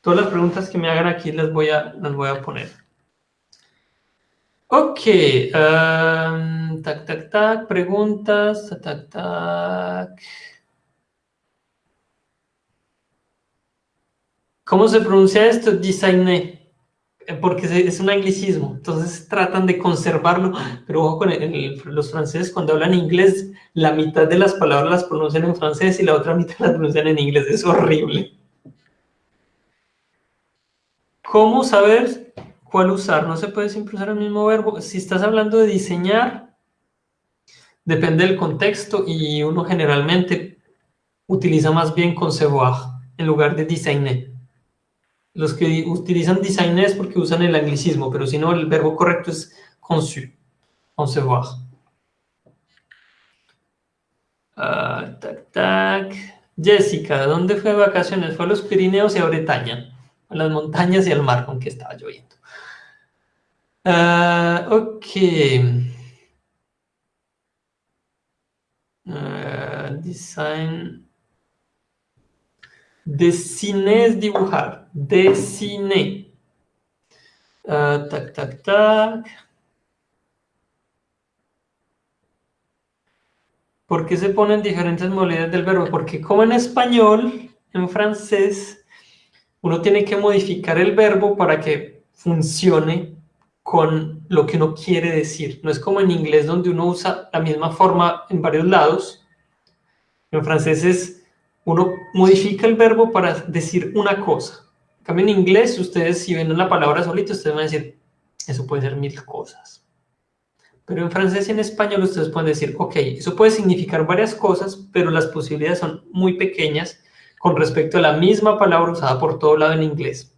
Speaker 1: Todas las preguntas que me hagan aquí las voy a, las voy a poner. Ok. Um, tac, tac, tac. Preguntas. Tac, tac. ¿Cómo se pronuncia esto? Designé. Porque es un anglicismo. Entonces tratan de conservarlo. Pero ojo con los franceses cuando hablan inglés, la mitad de las palabras las pronuncian en francés y la otra mitad las pronuncian en inglés. Es horrible. ¿Cómo saber cuál usar? No se puede siempre usar el mismo verbo. Si estás hablando de diseñar, depende del contexto y uno generalmente utiliza más bien concevoir en lugar de designer. Los que utilizan designer es porque usan el anglicismo, pero si no, el verbo correcto es conçu, concevoir. Ah, tac, tac. Jessica, ¿dónde fue de vacaciones? Fue a los Pirineos y a Bretaña a las montañas y al mar, aunque estaba lloviendo. Uh, ok. Uh, design. Dessiner es dibujar. Dessiner. Uh, tac, tac, tac. ¿Por qué se ponen diferentes modalidades del verbo? Porque como en español, en francés, uno tiene que modificar el verbo para que funcione con lo que uno quiere decir. No es como en inglés donde uno usa la misma forma en varios lados. En francés es, uno modifica el verbo para decir una cosa. En cambio en inglés, ustedes si ven una palabra solita, ustedes van a decir, eso puede ser mil cosas. Pero en francés y en español ustedes pueden decir, ok, eso puede significar varias cosas, pero las posibilidades son muy pequeñas con respecto a la misma palabra usada por todo lado en inglés.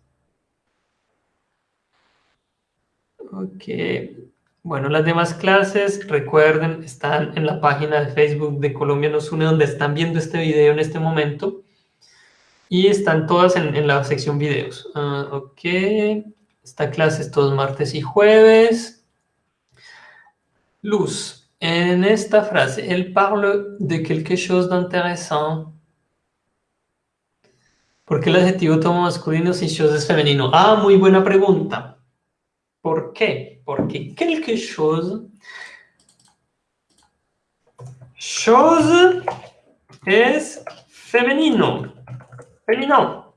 Speaker 1: Ok. Bueno, las demás clases, recuerden, están en la página de Facebook de Colombia Nos Une, donde están viendo este video en este momento. Y están todas en, la sección videos. Ah, ok. Esta clase es todos martes y jueves. Luz. En esta frase, él parle de quelque chose d'intéressant. ¿Por qué el adjetivo toma masculino si chose es femenino? Ah, muy buena pregunta. ¿Por qué? Porque quelque chose... Chose es femenino. Femenino.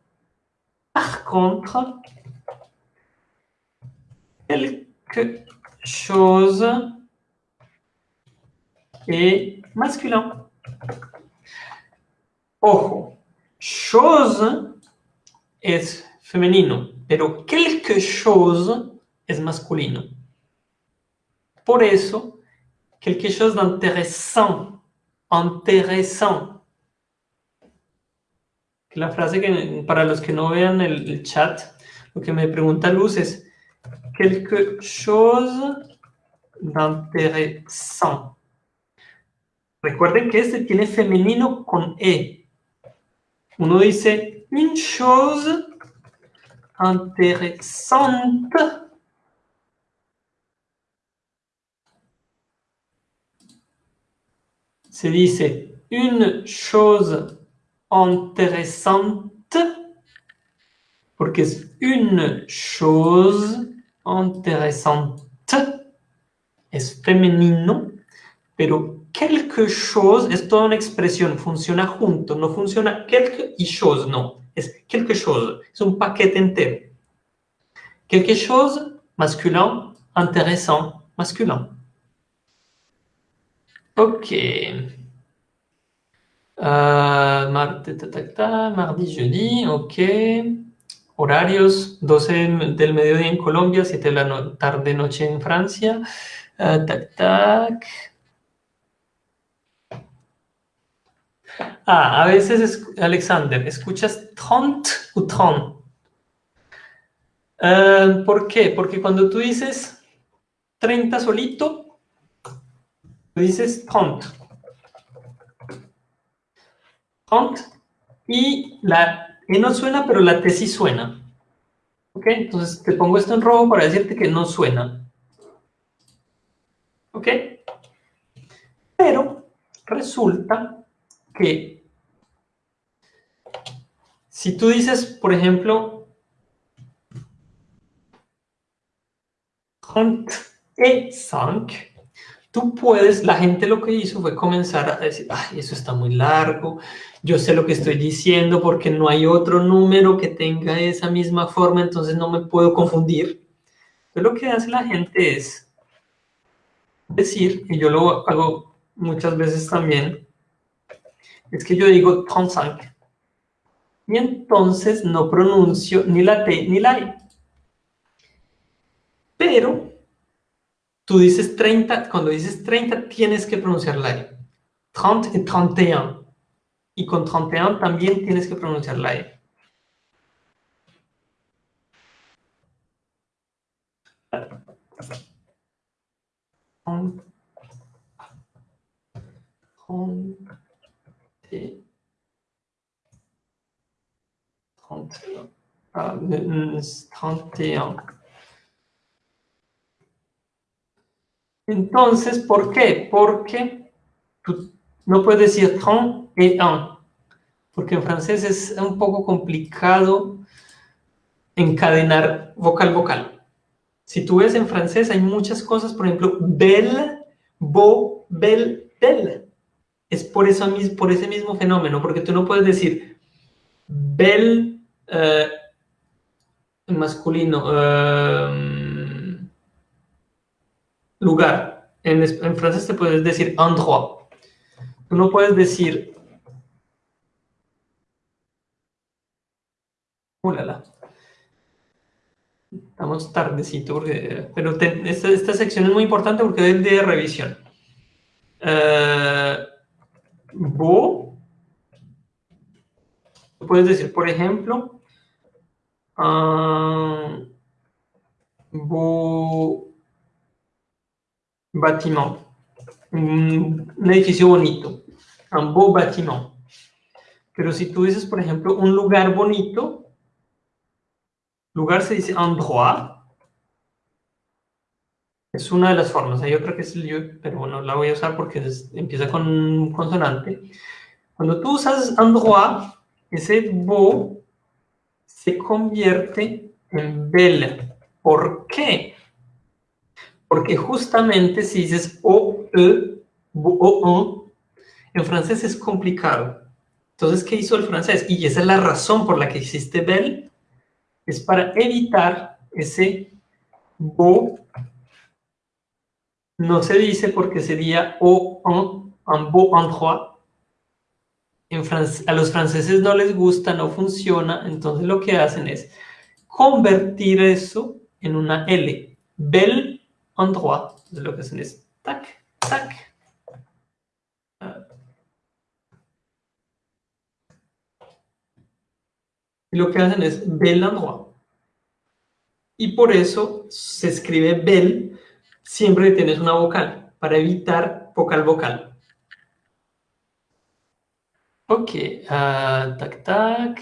Speaker 1: Par contre, quelque chose est masculin. Ojo, chose es femenino, pero quelque chose es masculino. Por eso, quelque chose d'intéressant, intéressant. La frase que, para los que no vean el, el chat, lo que me pregunta Luz es quelque chose d'intéressant. Recuerden que este tiene femenino con E, uno dice, une chose intéressante se dice une chose intéressante porque es une chose intéressante es femenino, pero quelque chose es toda una expresión, funciona junto, no funciona quelque chose, no, es quelque chose, es un paquete entero. Quelque chose, masculin, intéressant, masculin. Ok. Uh, martes, ta, ta, ta, mardi, jeudi, ok. Horarios, 12 del mediodía en Colombia, 7 de la tarde, noche en Francia. Uh, tac, tac. Ah, a veces, Alexander, ¿escuchas tont o tron? Eh, ¿Por qué? Porque cuando tú dices 30 solito, Dices count. Count. Y la E no suena, pero la T sí suena. ¿Ok? Entonces te pongo esto en rojo para decirte que no suena. ¿Ok? Pero resulta que si tú dices, por ejemplo, count e 5, tú puedes, la gente lo que hizo fue comenzar a decir, ay, eso está muy largo, yo sé lo que estoy diciendo porque no hay otro número que tenga esa misma forma, entonces no me puedo confundir. Entonces lo que hace la gente es decir, y yo lo hago muchas veces también, es que yo digo 35, y entonces no pronuncio ni la T ni la E. Pero tú dices 30, cuando dices 30 tienes que pronunciar la E. 30 y 31. Y con 31 también tienes que pronunciar la E. Ah, 31. Entonces, ¿por qué? Porque no puedes decir 31, porque en francés es un poco complicado encadenar vocal-vocal. Si tú ves en francés hay muchas cosas, por ejemplo, belle, beau, belle, belle. Es por, eso, por ese mismo fenómeno, porque tú no puedes decir belle eh, en masculino, eh, lugar. En, francés te puedes decir endroit. Tú no puedes decir... Ulala. Estamos tardecito, porque, pero esta, esta, sección es muy importante porque es de revisión. Uh, beau. Puedes decir, por ejemplo, beau bâtiment, un, edificio bonito, un beau bâtiment. Pero si tú dices, por ejemplo, un lugar bonito, lugar se dice endroit, es una de las formas. Hay otra que es el pero bueno, la voy a usar porque empieza con consonante. Cuando tú usas endroit, ese beau se convierte en belle. ¿Por qué? Porque justamente si dices o, e, o, o, en francés es complicado. Entonces, ¿qué hizo el francés? Y esa es la razón por la que existe belle, es para evitar ese beau. No se dice porque sería o, un, un beau endroit, a los franceses no les gusta, no funciona, entonces lo que hacen es convertir eso en una L. Bel endroit. Entonces lo que tac, tac. Y lo que hacen es bel endroit. Y por eso se escribe bel siempre que tienes una vocal, para evitar vocal vocal. Ok, uh, tac, tac.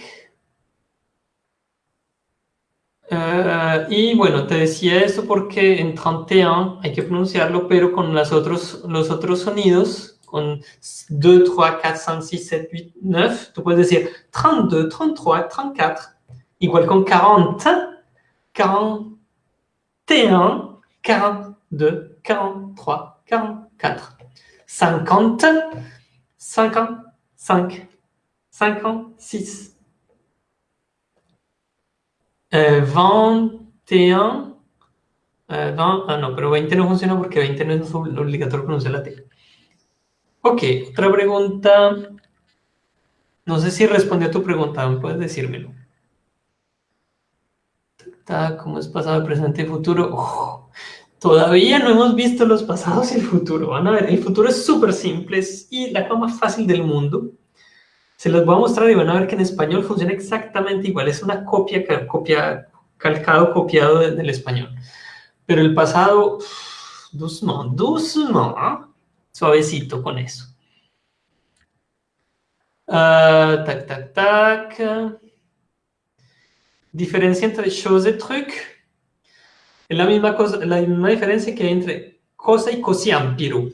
Speaker 1: Uh, y bueno, te decía eso porque en 31 hay que pronunciarlo, pero con los otros, los otros sonidos, con 2, 3, 4, 5, 6, 7, 8, 9, tú puedes decir 32, 33, 34, igual con 40, 41, 42, 43, 44, 50, 50, 5, 56, 21, euh, 20, ah no, pero 20 no funciona porque 20 no es obligatorio pronunciar la T. Ok, otra pregunta. No sé si respondió a tu pregunta, ¿puedes decírmelo? ¿Cómo es pasado, presente y futuro? Todavía no hemos visto los pasados y el futuro. Van a ver, el futuro es súper simple y la cosa más fácil del mundo. Se los voy a mostrar y van a ver que en español funciona exactamente igual. Es una copia, copia calcado, copiado del español. Pero el pasado, doucement, ¿ah? suavecito con eso. Uh, tac, tac, tac. Diferencia entre chose et truc. Es la misma, cosa, la misma diferencia que hay entre cosa y cosiampiro.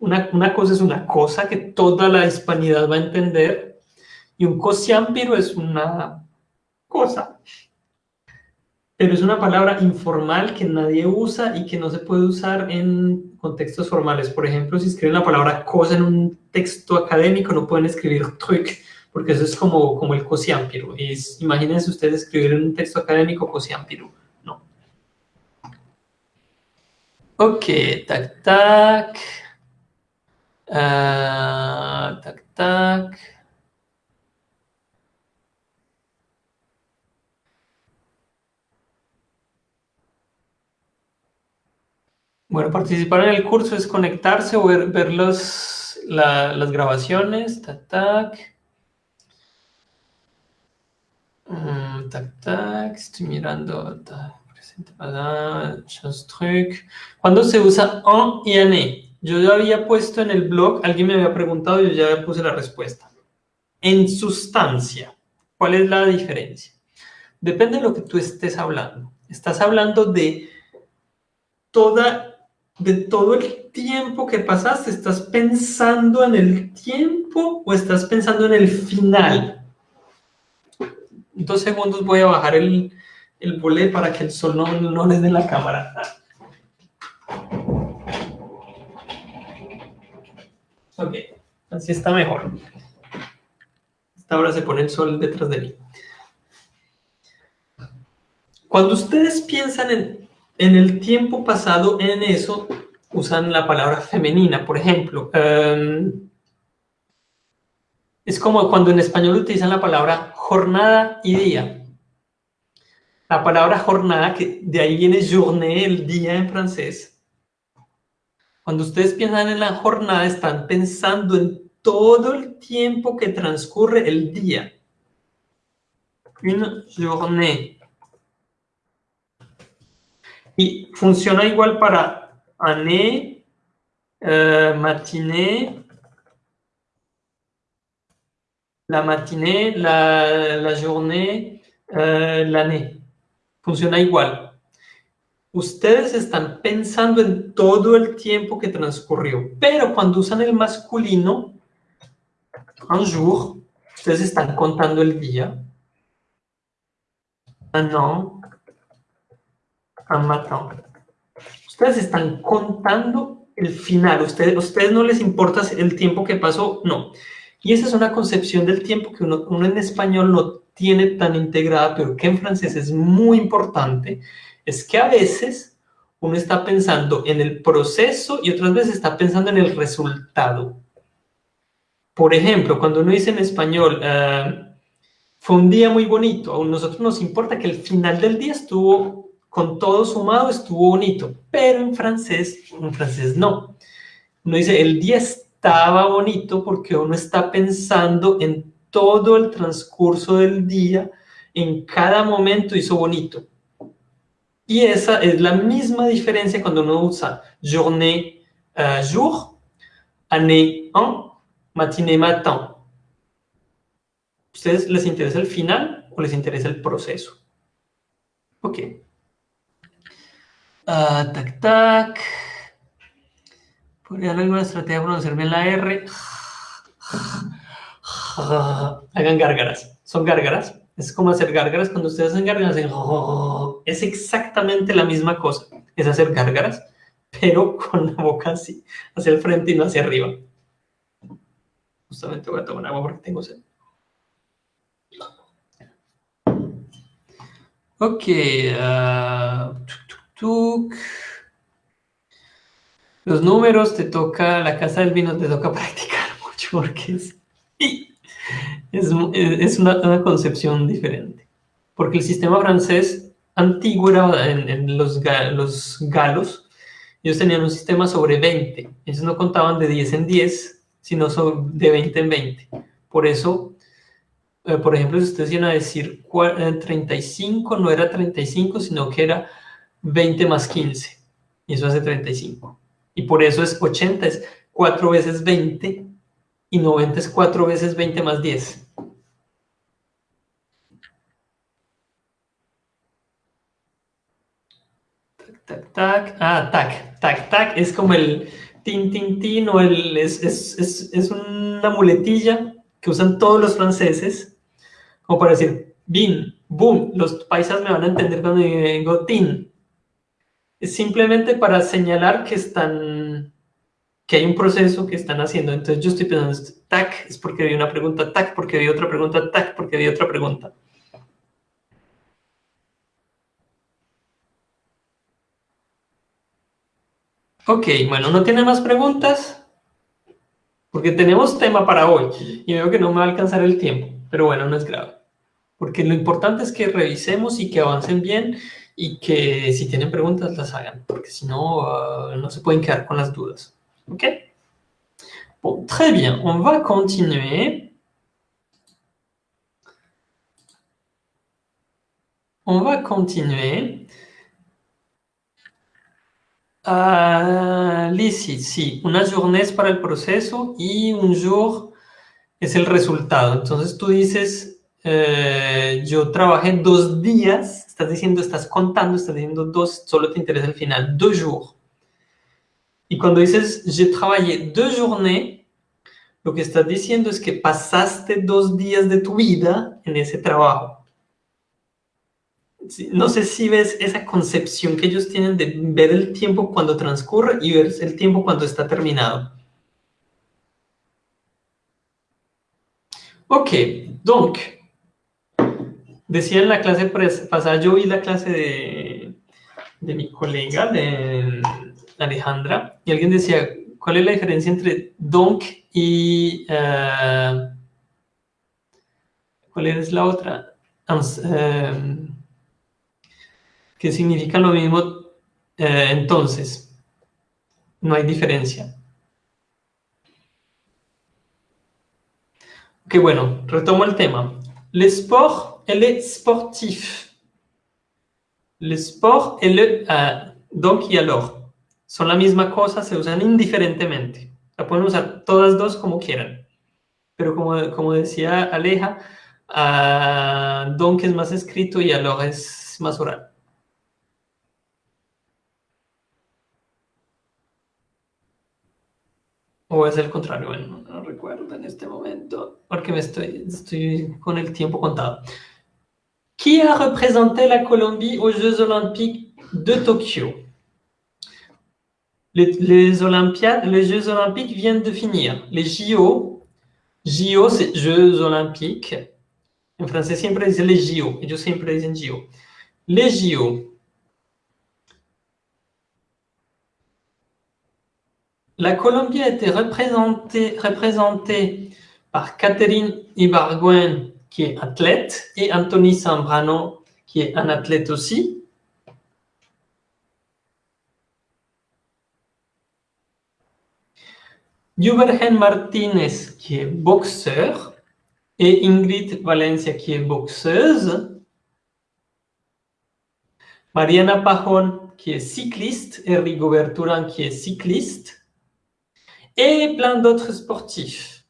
Speaker 1: Una, cosa es una cosa que toda la hispanidad va a entender y un cosiámpiro es una cosa. pero es una palabra informal que nadie usa y que no se puede usar en contextos formales. Por ejemplo, si escriben la palabra cosa en un texto académico, no pueden escribir truc, porque eso es como, como el cosiámpiro. imagínense ustedes escribir en un texto académico cosiámpiro. No. Ok, tac, tac. Uh, tac, tac. Bueno, participar en el curso es conectarse o ver, ver los, las grabaciones. Tac, tac. Mm, tac, tac. Estoy mirando. Tac, truc. ¿Cuándo se usa en y en? Yo ya había puesto en el blog, alguien me había preguntado y yo ya puse la respuesta. En sustancia, ¿cuál es la diferencia? Depende de lo que tú estés hablando. Estás hablando de toda de todo el tiempo que pasaste, ¿estás pensando en el tiempo o estás pensando en el final? Dos segundos voy a bajar el, el para que el sol no, no dé la cámara. Ok, así está mejor. Esta hora se pone el sol detrás de mí. Cuando ustedes piensan en en el tiempo pasado, en eso, usan la palabra femenina, por ejemplo. Em, es como cuando en español utilizan la palabra jornada y día. La palabra jornada, que de ahí viene journée, el día en francés. Cuando ustedes piensan en la jornada, están pensando en todo el tiempo que transcurre el día. Une journée. Y funciona igual para année, euh, matinée, la matinée, la, la journée, euh, l'année. Funciona igual. Ustedes están pensando en todo el tiempo que transcurrió, pero cuando usan el masculino, un jour, ustedes están contando el día. Un an, han Ustedes están contando el final. Ustedes, ustedes no les importa el tiempo que pasó, no. Y esa es una concepción del tiempo que uno, uno en español no tiene tan integrada, pero que en francés es muy importante, es que a veces uno está pensando en el proceso y otras veces está pensando en el resultado. Por ejemplo, cuando uno dice en español, ah, fue un día muy bonito, a nosotros nos importa que el final del día estuvo con todo sumado estuvo bonito, pero en francés, en francés no. Uno dice, el día estaba bonito porque uno está pensando en todo el transcurso del día, en cada momento hizo bonito. Y esa es la misma diferencia cuando uno usa journée, uh, jour, année, en, matinée, matin. ¿Ustedes les interesa el final o les interesa el proceso? Ok. Uh, tac, tac. ¿Podría alguna estrategia para pronunciar bien la R? Hagan gárgaras. Son gárgaras. Es como hacer gárgaras. Cuando ustedes hacen gárgaras, es exactamente la misma cosa. Es hacer gárgaras, pero con la boca así, hacia el frente y no hacia arriba. Justamente voy a tomar agua porque tengo sed. Ok. Uh, los números te toca, la casa del vino te toca practicar mucho porque es, es, una, concepción diferente. Porque el sistema francés antiguo era en, los, los galos, ellos tenían un sistema sobre 20. Ellos no contaban de 10 en 10, sino de 20 en 20. Por eso, eh, por ejemplo, si ustedes iban a decir 35, eh, no era 35, sino que era 20 más 15, y eso hace 35. Y por eso es 80, es 4 veces 20, y 90 es 4 veces 20 más 10. Tac, tac. Ah, tac, tac, tac. Es como el tin, tin, tin, o el, es, es, es, es una muletilla que usan todos los franceses, como para decir bin, boom, los paisas me van a entender cuando digo tin. Es simplemente para señalar que están, que hay un proceso que están haciendo. Entonces yo estoy pensando, tac, es porque vi una pregunta, tac, porque vi otra pregunta, tac, porque vi otra pregunta. Ok, bueno, ¿no tiene más preguntas? Porque tenemos tema para hoy y veo que no me va a alcanzar el tiempo, pero bueno, no es grave. Porque lo importante es que revisemos y que avancen bien y que si tienen preguntas las hagan, porque si no, uh, no se pueden quedar con las dudas. ¿Ok? Bon, très bien, on va continuer. On va continuer. Ah, Lizzie, sí, una journée es para el proceso y un jour es el resultado. Entonces tú dices, eh, yo trabajé dos días, estás diciendo, estás contando, estás diciendo dos, solo te interesa el final, deux jours. Y cuando dices, j'ai travaillé deux journées, lo que estás diciendo es que pasaste dos días de tu vida en ese trabajo no sé si ves esa concepción que ellos tienen de ver el tiempo cuando transcurre y ver el tiempo cuando está terminado. Ok, donc, decía en la clase pasada, yo vi la clase de, de mi colega, de Alejandra, y alguien decía, ¿cuál es la diferencia entre donc y... Uh, ¿Cuál es la otra? Uh, que significa lo mismo, eh, entonces, no hay diferencia. Ok, bueno, retomo el tema. Le sport et le sportif. Le sport et le... Uh, y alors. Son la misma cosa, se usan indiferentemente. La pueden usar todas dos como quieran. Pero como, como decía Aleja, uh, donc es más escrito y alors es más oral. ¿O es el contrario? Bueno, no recuerdo en este momento, porque me estoy, estoy con el tiempo contado. Qui a représenté la Colombie aux Jeux Olympiques de Tokyo? Les, les, les Jeux Olympiques viennent de finir. Les JO, JO c'est Jeux Olympiques. En français siempre dice les JO, ellos siempre dicen JO. Les JO, La Colombie a été représentée, par Catherine Ibargüen, qui est athlète, et Anthony Sambrano, qui est un athlète aussi. Jubergen Martinez, qui est boxeur, et Ingrid Valencia, qui est boxeuse. Mariana Pajon, qui est cycliste, et Rigobert Turan, qui est cycliste et plein d'autres sportifs,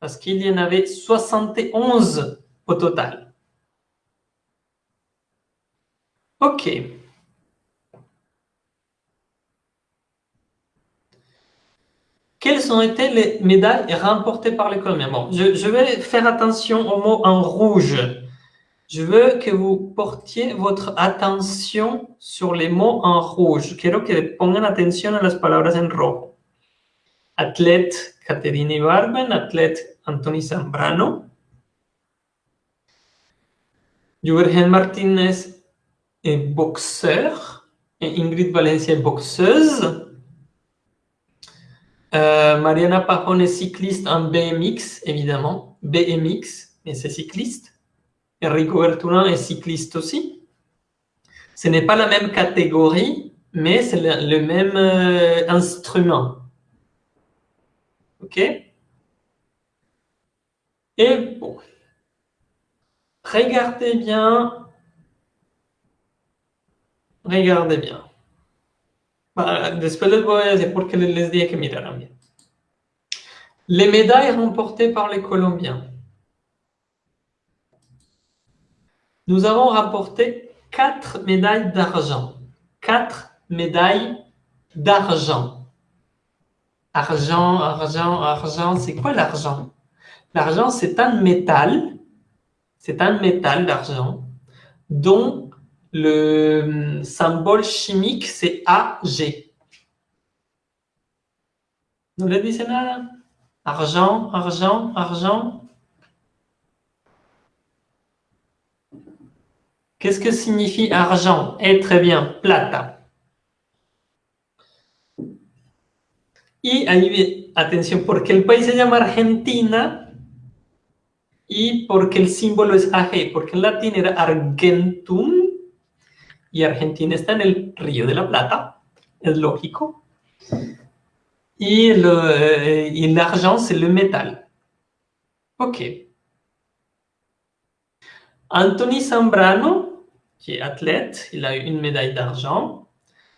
Speaker 1: parce qu'il y en avait 71 au total. Ok. Quelles ont été les médailles remportées par les Colombiens Bon, je, je, vais faire attention aux mots en rouge. Je veux que vous portiez votre attention sur les mots en rouge. Quiero que pongan atención a las palabras en rojo athlète Caterine Barben, athlète Anthony Zambrano. Jürgen Martinez est boxeur Ingrid Valencia est boxeuse. Euh, Mariana Pajon est cycliste en BMX, évidemment. BMX, mais c'est cycliste. Enrico Bertourin est cycliste aussi. Ce n'est pas la même catégorie, mais c'est le, le, même euh, instrument. OK Et bon, regardez bien, regardez bien. Les les que bien. Les médailles remportées par les Colombiens. Nous avons rapporté quatre médailles d'argent. Quatre médailles d'argent. Argent, argent, argent, c'est quoi l'argent? L'argent, c'est un métal. C'est un métal d'argent. dont le hum, symbole chimique, c'est AG. ¿No le dice nada? Argent, argent, argent. Qu'est-ce que signifie argent? Eh, très bien, plata. Y ahí, atención, porque el país se llama Argentina y porque el símbolo es AG, porque en latín era Argentum y Argentina está en el Río de la Plata, es lógico. Y, l'argent, c'est le métal. Ok. Anthony Zambrano, qui est athlète, il a eu une d'argent.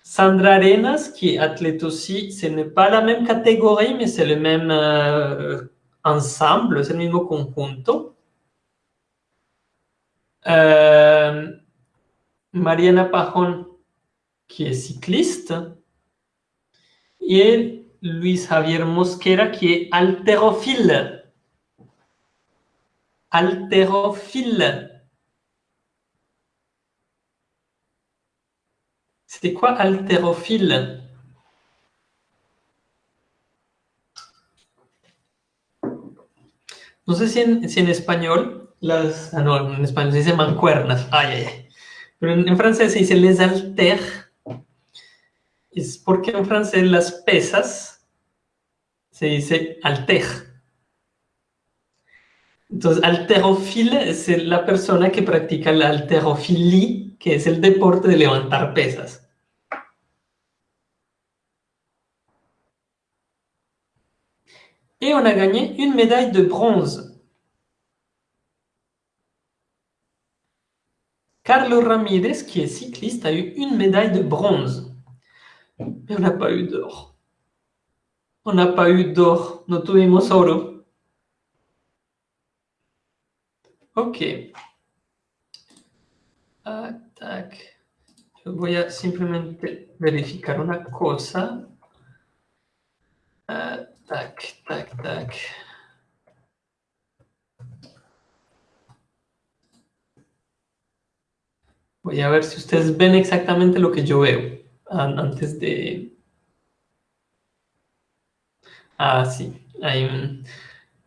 Speaker 1: Sandra Arenas, qui est athlète aussi, ce n'est pas la même catégorie, mais c'est le même euh, ensemble, c'est le même conjunto. Euh, Mariana Pajón, qui est cycliste. Et Luis Javier Mosquera, qui est haltérophile. Haltérophile. C'était quoi haltérophile No sé si en, español, las, ah, no, en español se dice mancuernas, ay, ay, ay. Pero en, francés se dice les haltères. Es porque en francés las pesas se dice alter. Entonces, haltérophile es la persona que practica la haltérophilie, que es el deporte de levantar pesas. Et on a gagné une médaille de bronze. Carlos Ramirez, qui est cycliste, a eu une médaille de bronze. Mais on n'a pas eu d'or. On n'a pas eu d'or. No tuvimos oro. Ok. Ah, tac. Yo voy a simplemente tac, tac, tac. Voy a ver si ustedes ven exactamente lo que yo veo antes de... Ah, sí.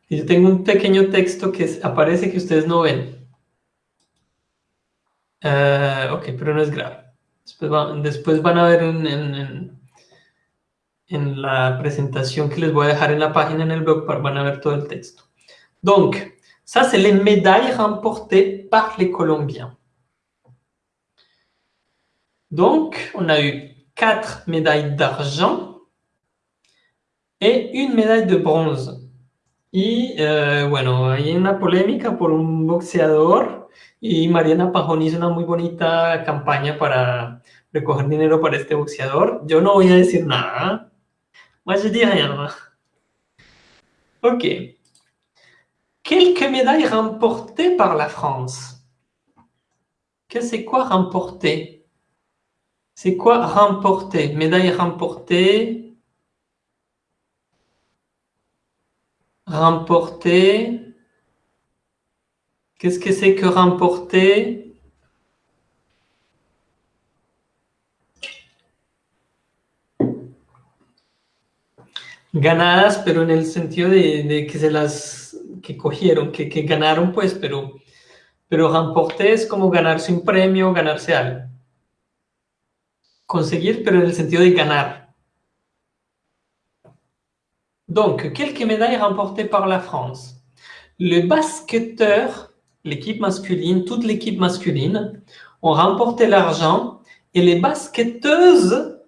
Speaker 1: Yo tengo un pequeño texto que aparece que ustedes no ven. Uh, ok, pero no es grave. Después, va, después van a ver en, la presentación que les voy a dejar en la página en el blog, van a ver todo el texto. Donc, ça c'est les médailles remportées par les Colombiens. Donc, on a eu quatre médailles d'argent et une médaille de bronce. Y eh, bueno, hay una polémica por un boxeador y Mariana Pajón hizo una muy bonita campaña para recoger dinero para este boxeador. Yo no voy a decir nada. Moi, je dis rien. Ok. Quelques médailles remportées par la France. Qu'est-ce que c'est quoi remporter? C'est quoi remporter? Médaille remportée. Remporter. Qu'est-ce que c'est que remporter? Ganadas, pero en el sentido de, que se las que cogieron, que, que ganaron, pues, pero, pero remporter es como ganarse un premio, ganarse algo. conseguir, pero en el sentido de ganar. Donc, quelques médailles remportées par la France? Le basketteur, l'équipe masculine, toute l'équipe masculine, ont remporté l'argent et les basketteuses,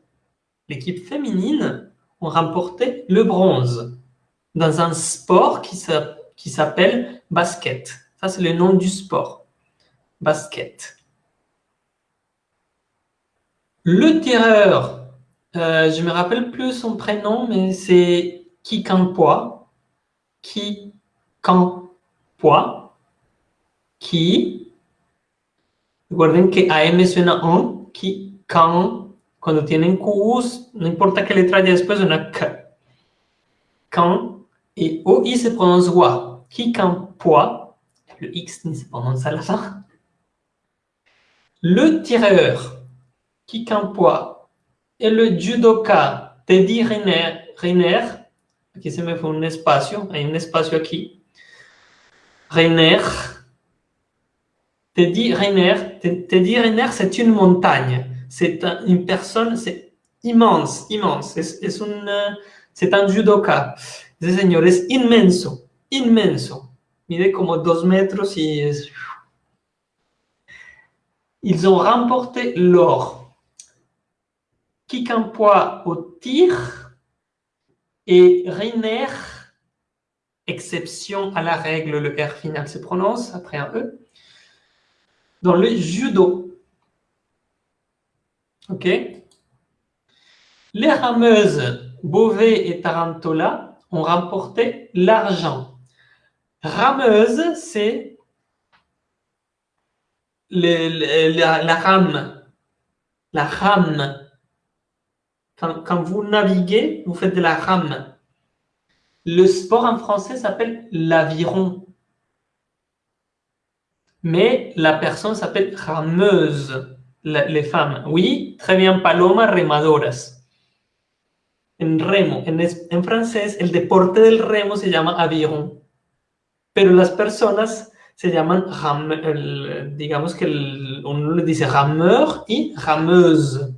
Speaker 1: l'équipe féminine, ont remporté le bronze dans un sport qui s'appelle basket. Ça, c'est le nom du sport. Basket. Le tireur, euh, je me rappelle plus son prénom, mais c'est Kikampoa. Kikampoa. Qui. Recuerden que AM suena on, ki, kan. Cuando tienen Qs, no importa qué letra haya después, suena K. Kan. Et OI se prononce wa. Kikampoa. Le X ni se prononce à la fin. Le tireur, en poids, et le judoka, Teddy Riner, Riner, aquí se me fue un espacio, hay un espacio aquí, Riner, Teddy Riner, Teddy Riner, c'est une montagne, c'est une personne, c'est immense, immense, c'est un judoka, ese señor es inmenso, inmenso, mide como dos metros y Ils ont remporté l'or. Kick au tir et Riner, exception à la règle, le R final se prononce après un E, dans le judo. OK Les rameuses Beauvais et Tarantola ont remporté l'argent. Rameuse, c'est la, rame, la rame. Quand, vous naviguez, vous faites de la rame. Le sport en français s'appelle l'aviron. Mais la personne s'appelle rameuse, les femmes. Oui, très bien, paloma remadoras. En remo, en, en francés, el deporte del remo se llama aviron. Pero las personas se llaman, digamos que uno le dice rameur y rameuse.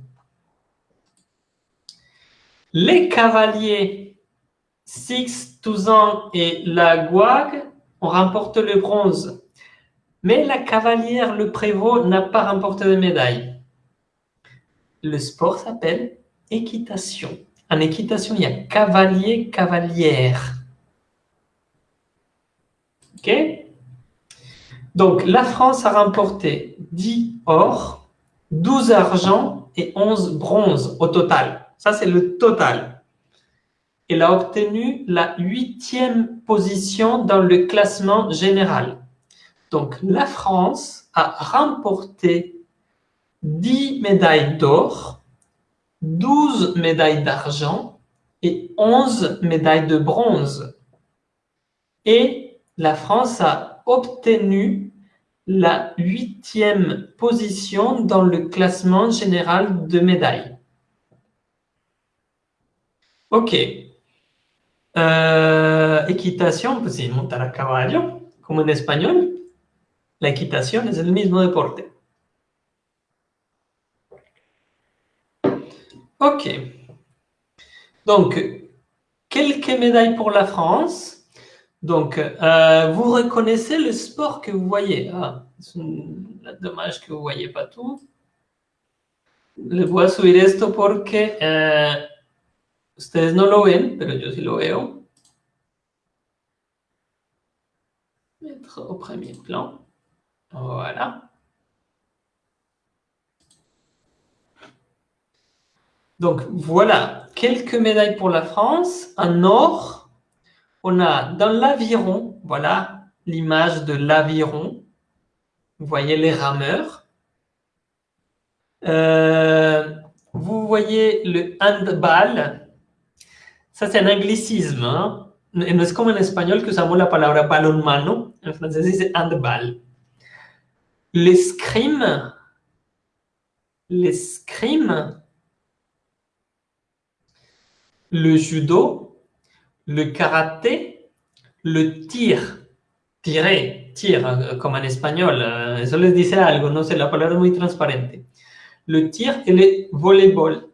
Speaker 1: Les cavaliers Six, Touzan et la Gouague ont remporté le bronze. Mais la cavalière Le Prévost n'a pas remporté de médaille. Le sport s'appelle équitation. En équitation, il y a cavalier, cavalière. OK? Donc, la France a remporté 10 or, 12 argent et 11 bronze au total. Ça, c'est le total. Elle a obtenu la huitième position dans le classement général. Donc, la France a remporté 10 médailles d'or, 12 médailles d'argent et 11 médailles de bronze. Et la France a obtenu la huitième position dans le classement général de médailles. Ok. Euh, equitación, pues sí, montar en español. La equitación es el mismo deporte. Ok. Donc, quelques médailles pour la France? Donc, euh, vous reconnaissez le sport que vous voyez. Ah, c'est dommage que vous ne voyez pas tout. Les voy a subir esto porque eh, ustedes no lo ven, pero yo sí lo veo. Mettre au premier plan. Voilà. Donc, voilà quelques médailles pour la France. Un or, on a dans l'aviron, voilà l'image de l'aviron. Vous voyez les rameurs. Euh, vous voyez le handball. Ça, c'est un anglicisme. Hein? No es como en español que usamos la palabra balonmano. En francés dice handball. L'escrime. L'escrime. Le judo le karaté, le tir, tirer, tir, euh, comme en espagnol, euh, eso les dice algo, no sé, la palabra es muy transparente. Le tir et le volleyball.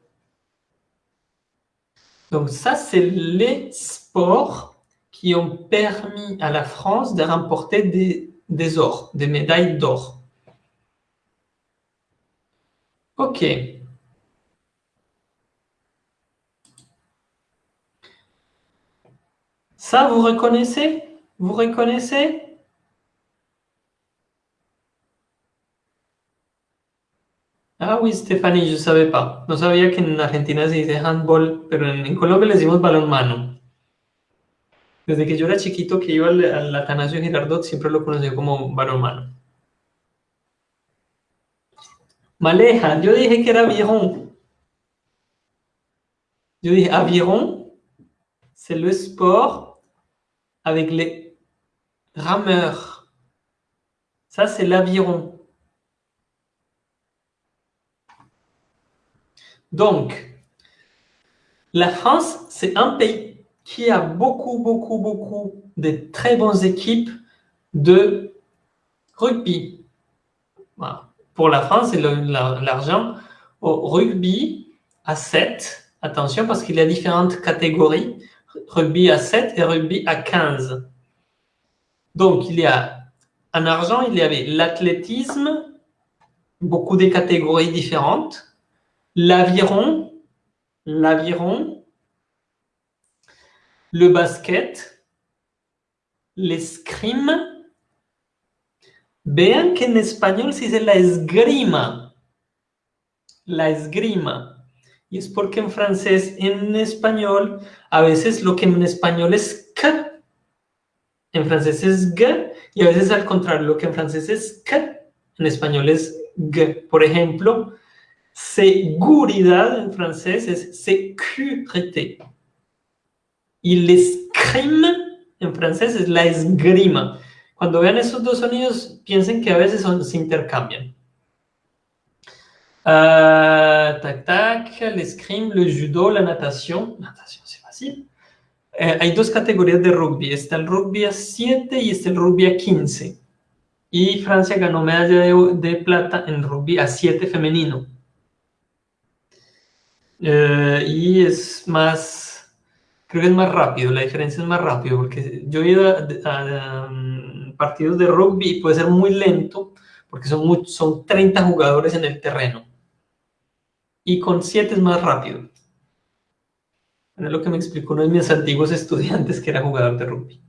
Speaker 1: Donc ça, c'est les sports qui ont permis à la France de remporter des ors, des médailles d'or. Ok. Ça, vous reconnaissez Vous reconnaissez Ah oui, Stéphanie, je ne savais pas. No sabía que en Argentina se dice handball, pero en, Colombia le decimos balonmano. Desde que yo era chiquito que iba al, al Atanasio Girardot, siempre lo conocí como balonmano. Maleja, yo dije que era aviron. Yo dije aviron, c'est le sport avec les rameurs. Ça, c'est l'aviron. Donc, la France, c'est un pays qui a beaucoup, beaucoup, beaucoup de très bonnes équipes de rugby. Pour la France, c'est l'argent. Au rugby à 7, attention parce qu'il y a différentes catégories. Rugby à 7 et rugby à 15. Donc, il y a en argent, il y avait l'athlétisme, beaucoup de catégories différentes, l'aviron, l'aviron, le basket, l'escrime, Vean que en español se dice la esgrima. La esgrima. Y es porque en francés, en español, a veces lo que en español es k, en francés es g, y a veces al contrario, lo que en francés es k, en español es g. Por ejemplo, seguridad en francés es sécurité. Y l'escrime en francés es la esgrima. Cuando vean esos dos sonidos, piensen que a veces se intercambian. Uh, tac, tac, l'escrime, le judo, la natación. Natación, c'est fácil. Eh, hay dos categorías de rugby. Está el rugby a 7 y está el rugby a 15. Y Francia ganó medalla de, de plata en rugby a 7 femenino. Uh, y es más creo que es más rápido, la diferencia es más rápido, porque yo he ido a, um, partidos de rugby puede ser muy lento, porque son, son 30 jugadores en el terreno. Y con 7 es más rápido. Es lo que me explicó uno de mis antiguos estudiantes que era jugador de rugby.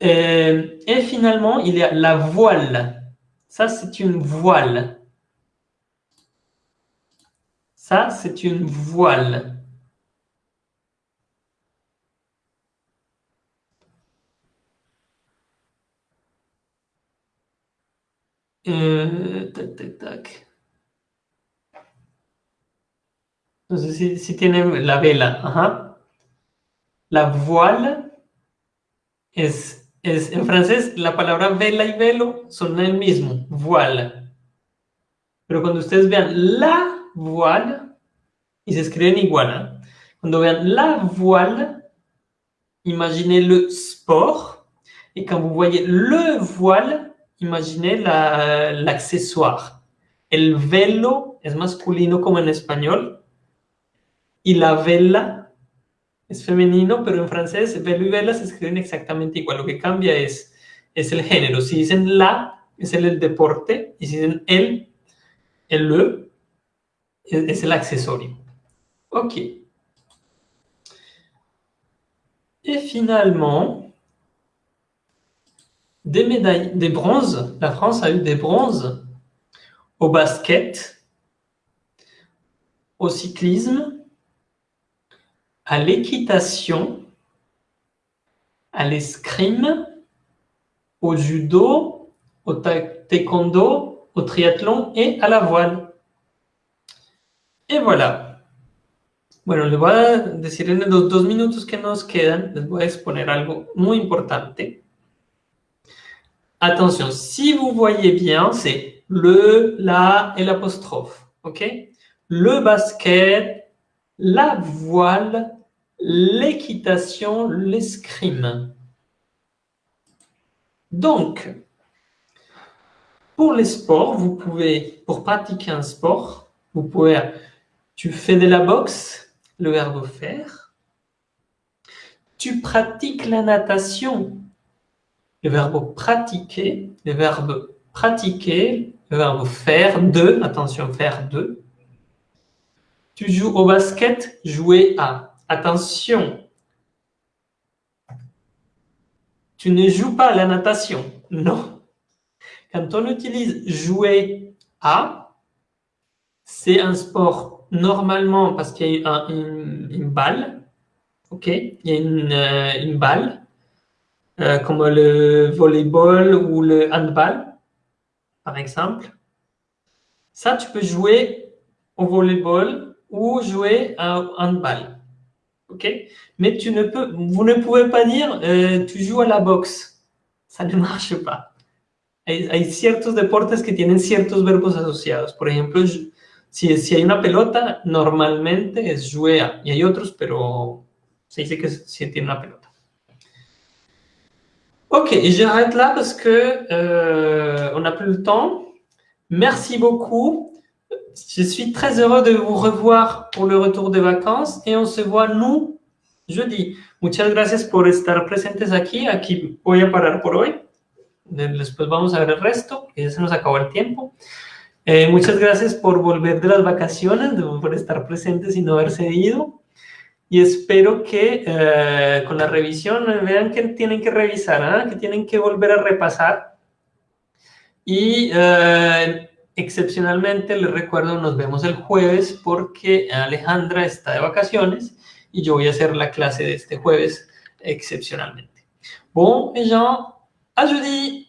Speaker 1: Eh, et finalement, il y a la voile. Ça, c'est une voile. Ça, c'est une voile. Eh, tac, tac, sé si, si tiene la vela. Ajá. La voile es, es, en francés, la palabra vela y velo son el mismo, voile. Pero cuando ustedes vean la voile, y se escriben igual, ¿eh? cuando vean la voile, imaginez le sport, et quand vous voyez le voile, imaginez l'accessoire. el velo es masculino como en español y la vela es femenino, pero en francés velo y vela se escriben exactamente igual. Lo que cambia es, es el género. Si dicen la, es el, deporte, y si dicen el, el le, es, es el accesorio. Ok. Et finalement, des médailles, des bronzes. La France a eu des bronzes au basket, au cyclisme, à l'équitation, à l'escrime, au judo, au taekwondo, au triathlon et à la voile. Et voilà. Bueno, les voy a decir en los dos minutos que nos quedan, les voy a exponer algo muy importante. Attention, si vous voyez bien, c'est le, la et l'apostrophe. OK? Le basket, la voile, l'équitation, l'escrime. Donc, pour les sports, vous pouvez, pour pratiquer un sport, vous pouvez, tu fais de la boxe, le verbe faire. Tu pratiques la natation, le verbe pratiquer, le verbe pratiquer, le verbe faire de, attention, faire de. Tu joues au basket, jouer à. Attention, tu ne joues pas à la natation. Non. Quand on utilise jouer à, c'est un sport normalement parce qu'il y a une, balle. OK Il y a une, euh, une balle euh, comme le volleyball ou le handball, par exemple. Ça, tu peux jouer au volleyball ou jouer au handball. OK? Mais tu ne peux, vous ne pouvez pas dire euh, tu joues à la boxe. Ça ne marche pas. Hay, hay, ciertos deportes que tienen ciertos verbos asociados. Por ejemplo, Si, si hay una pelota, normalmente es jouer. Y hay otros, pero se dice que si tiene una pelota. Ok, j'arrête là parce que euh, on n'a plus le temps. Merci beaucoup. Je suis très heureux de vous revoir pour le retour de vacances et on se voit nous jeudi. Muchas gracias por estar presentes aquí. Aquí voy a parar por hoy. Después vamos a ver el resto, ya se nos acabó el tiempo. Eh, muchas gracias por volver de las vacaciones, por estar presentes y no haberse ido. Y espero que eh, con la revisión vean que tienen que revisar, ¿ah? que tienen que volver a repasar. Y eh, excepcionalmente les recuerdo, nos vemos el jueves porque Alejandra está de vacaciones y yo voy a hacer la clase de este jueves excepcionalmente. Bon, les gens, à jeudi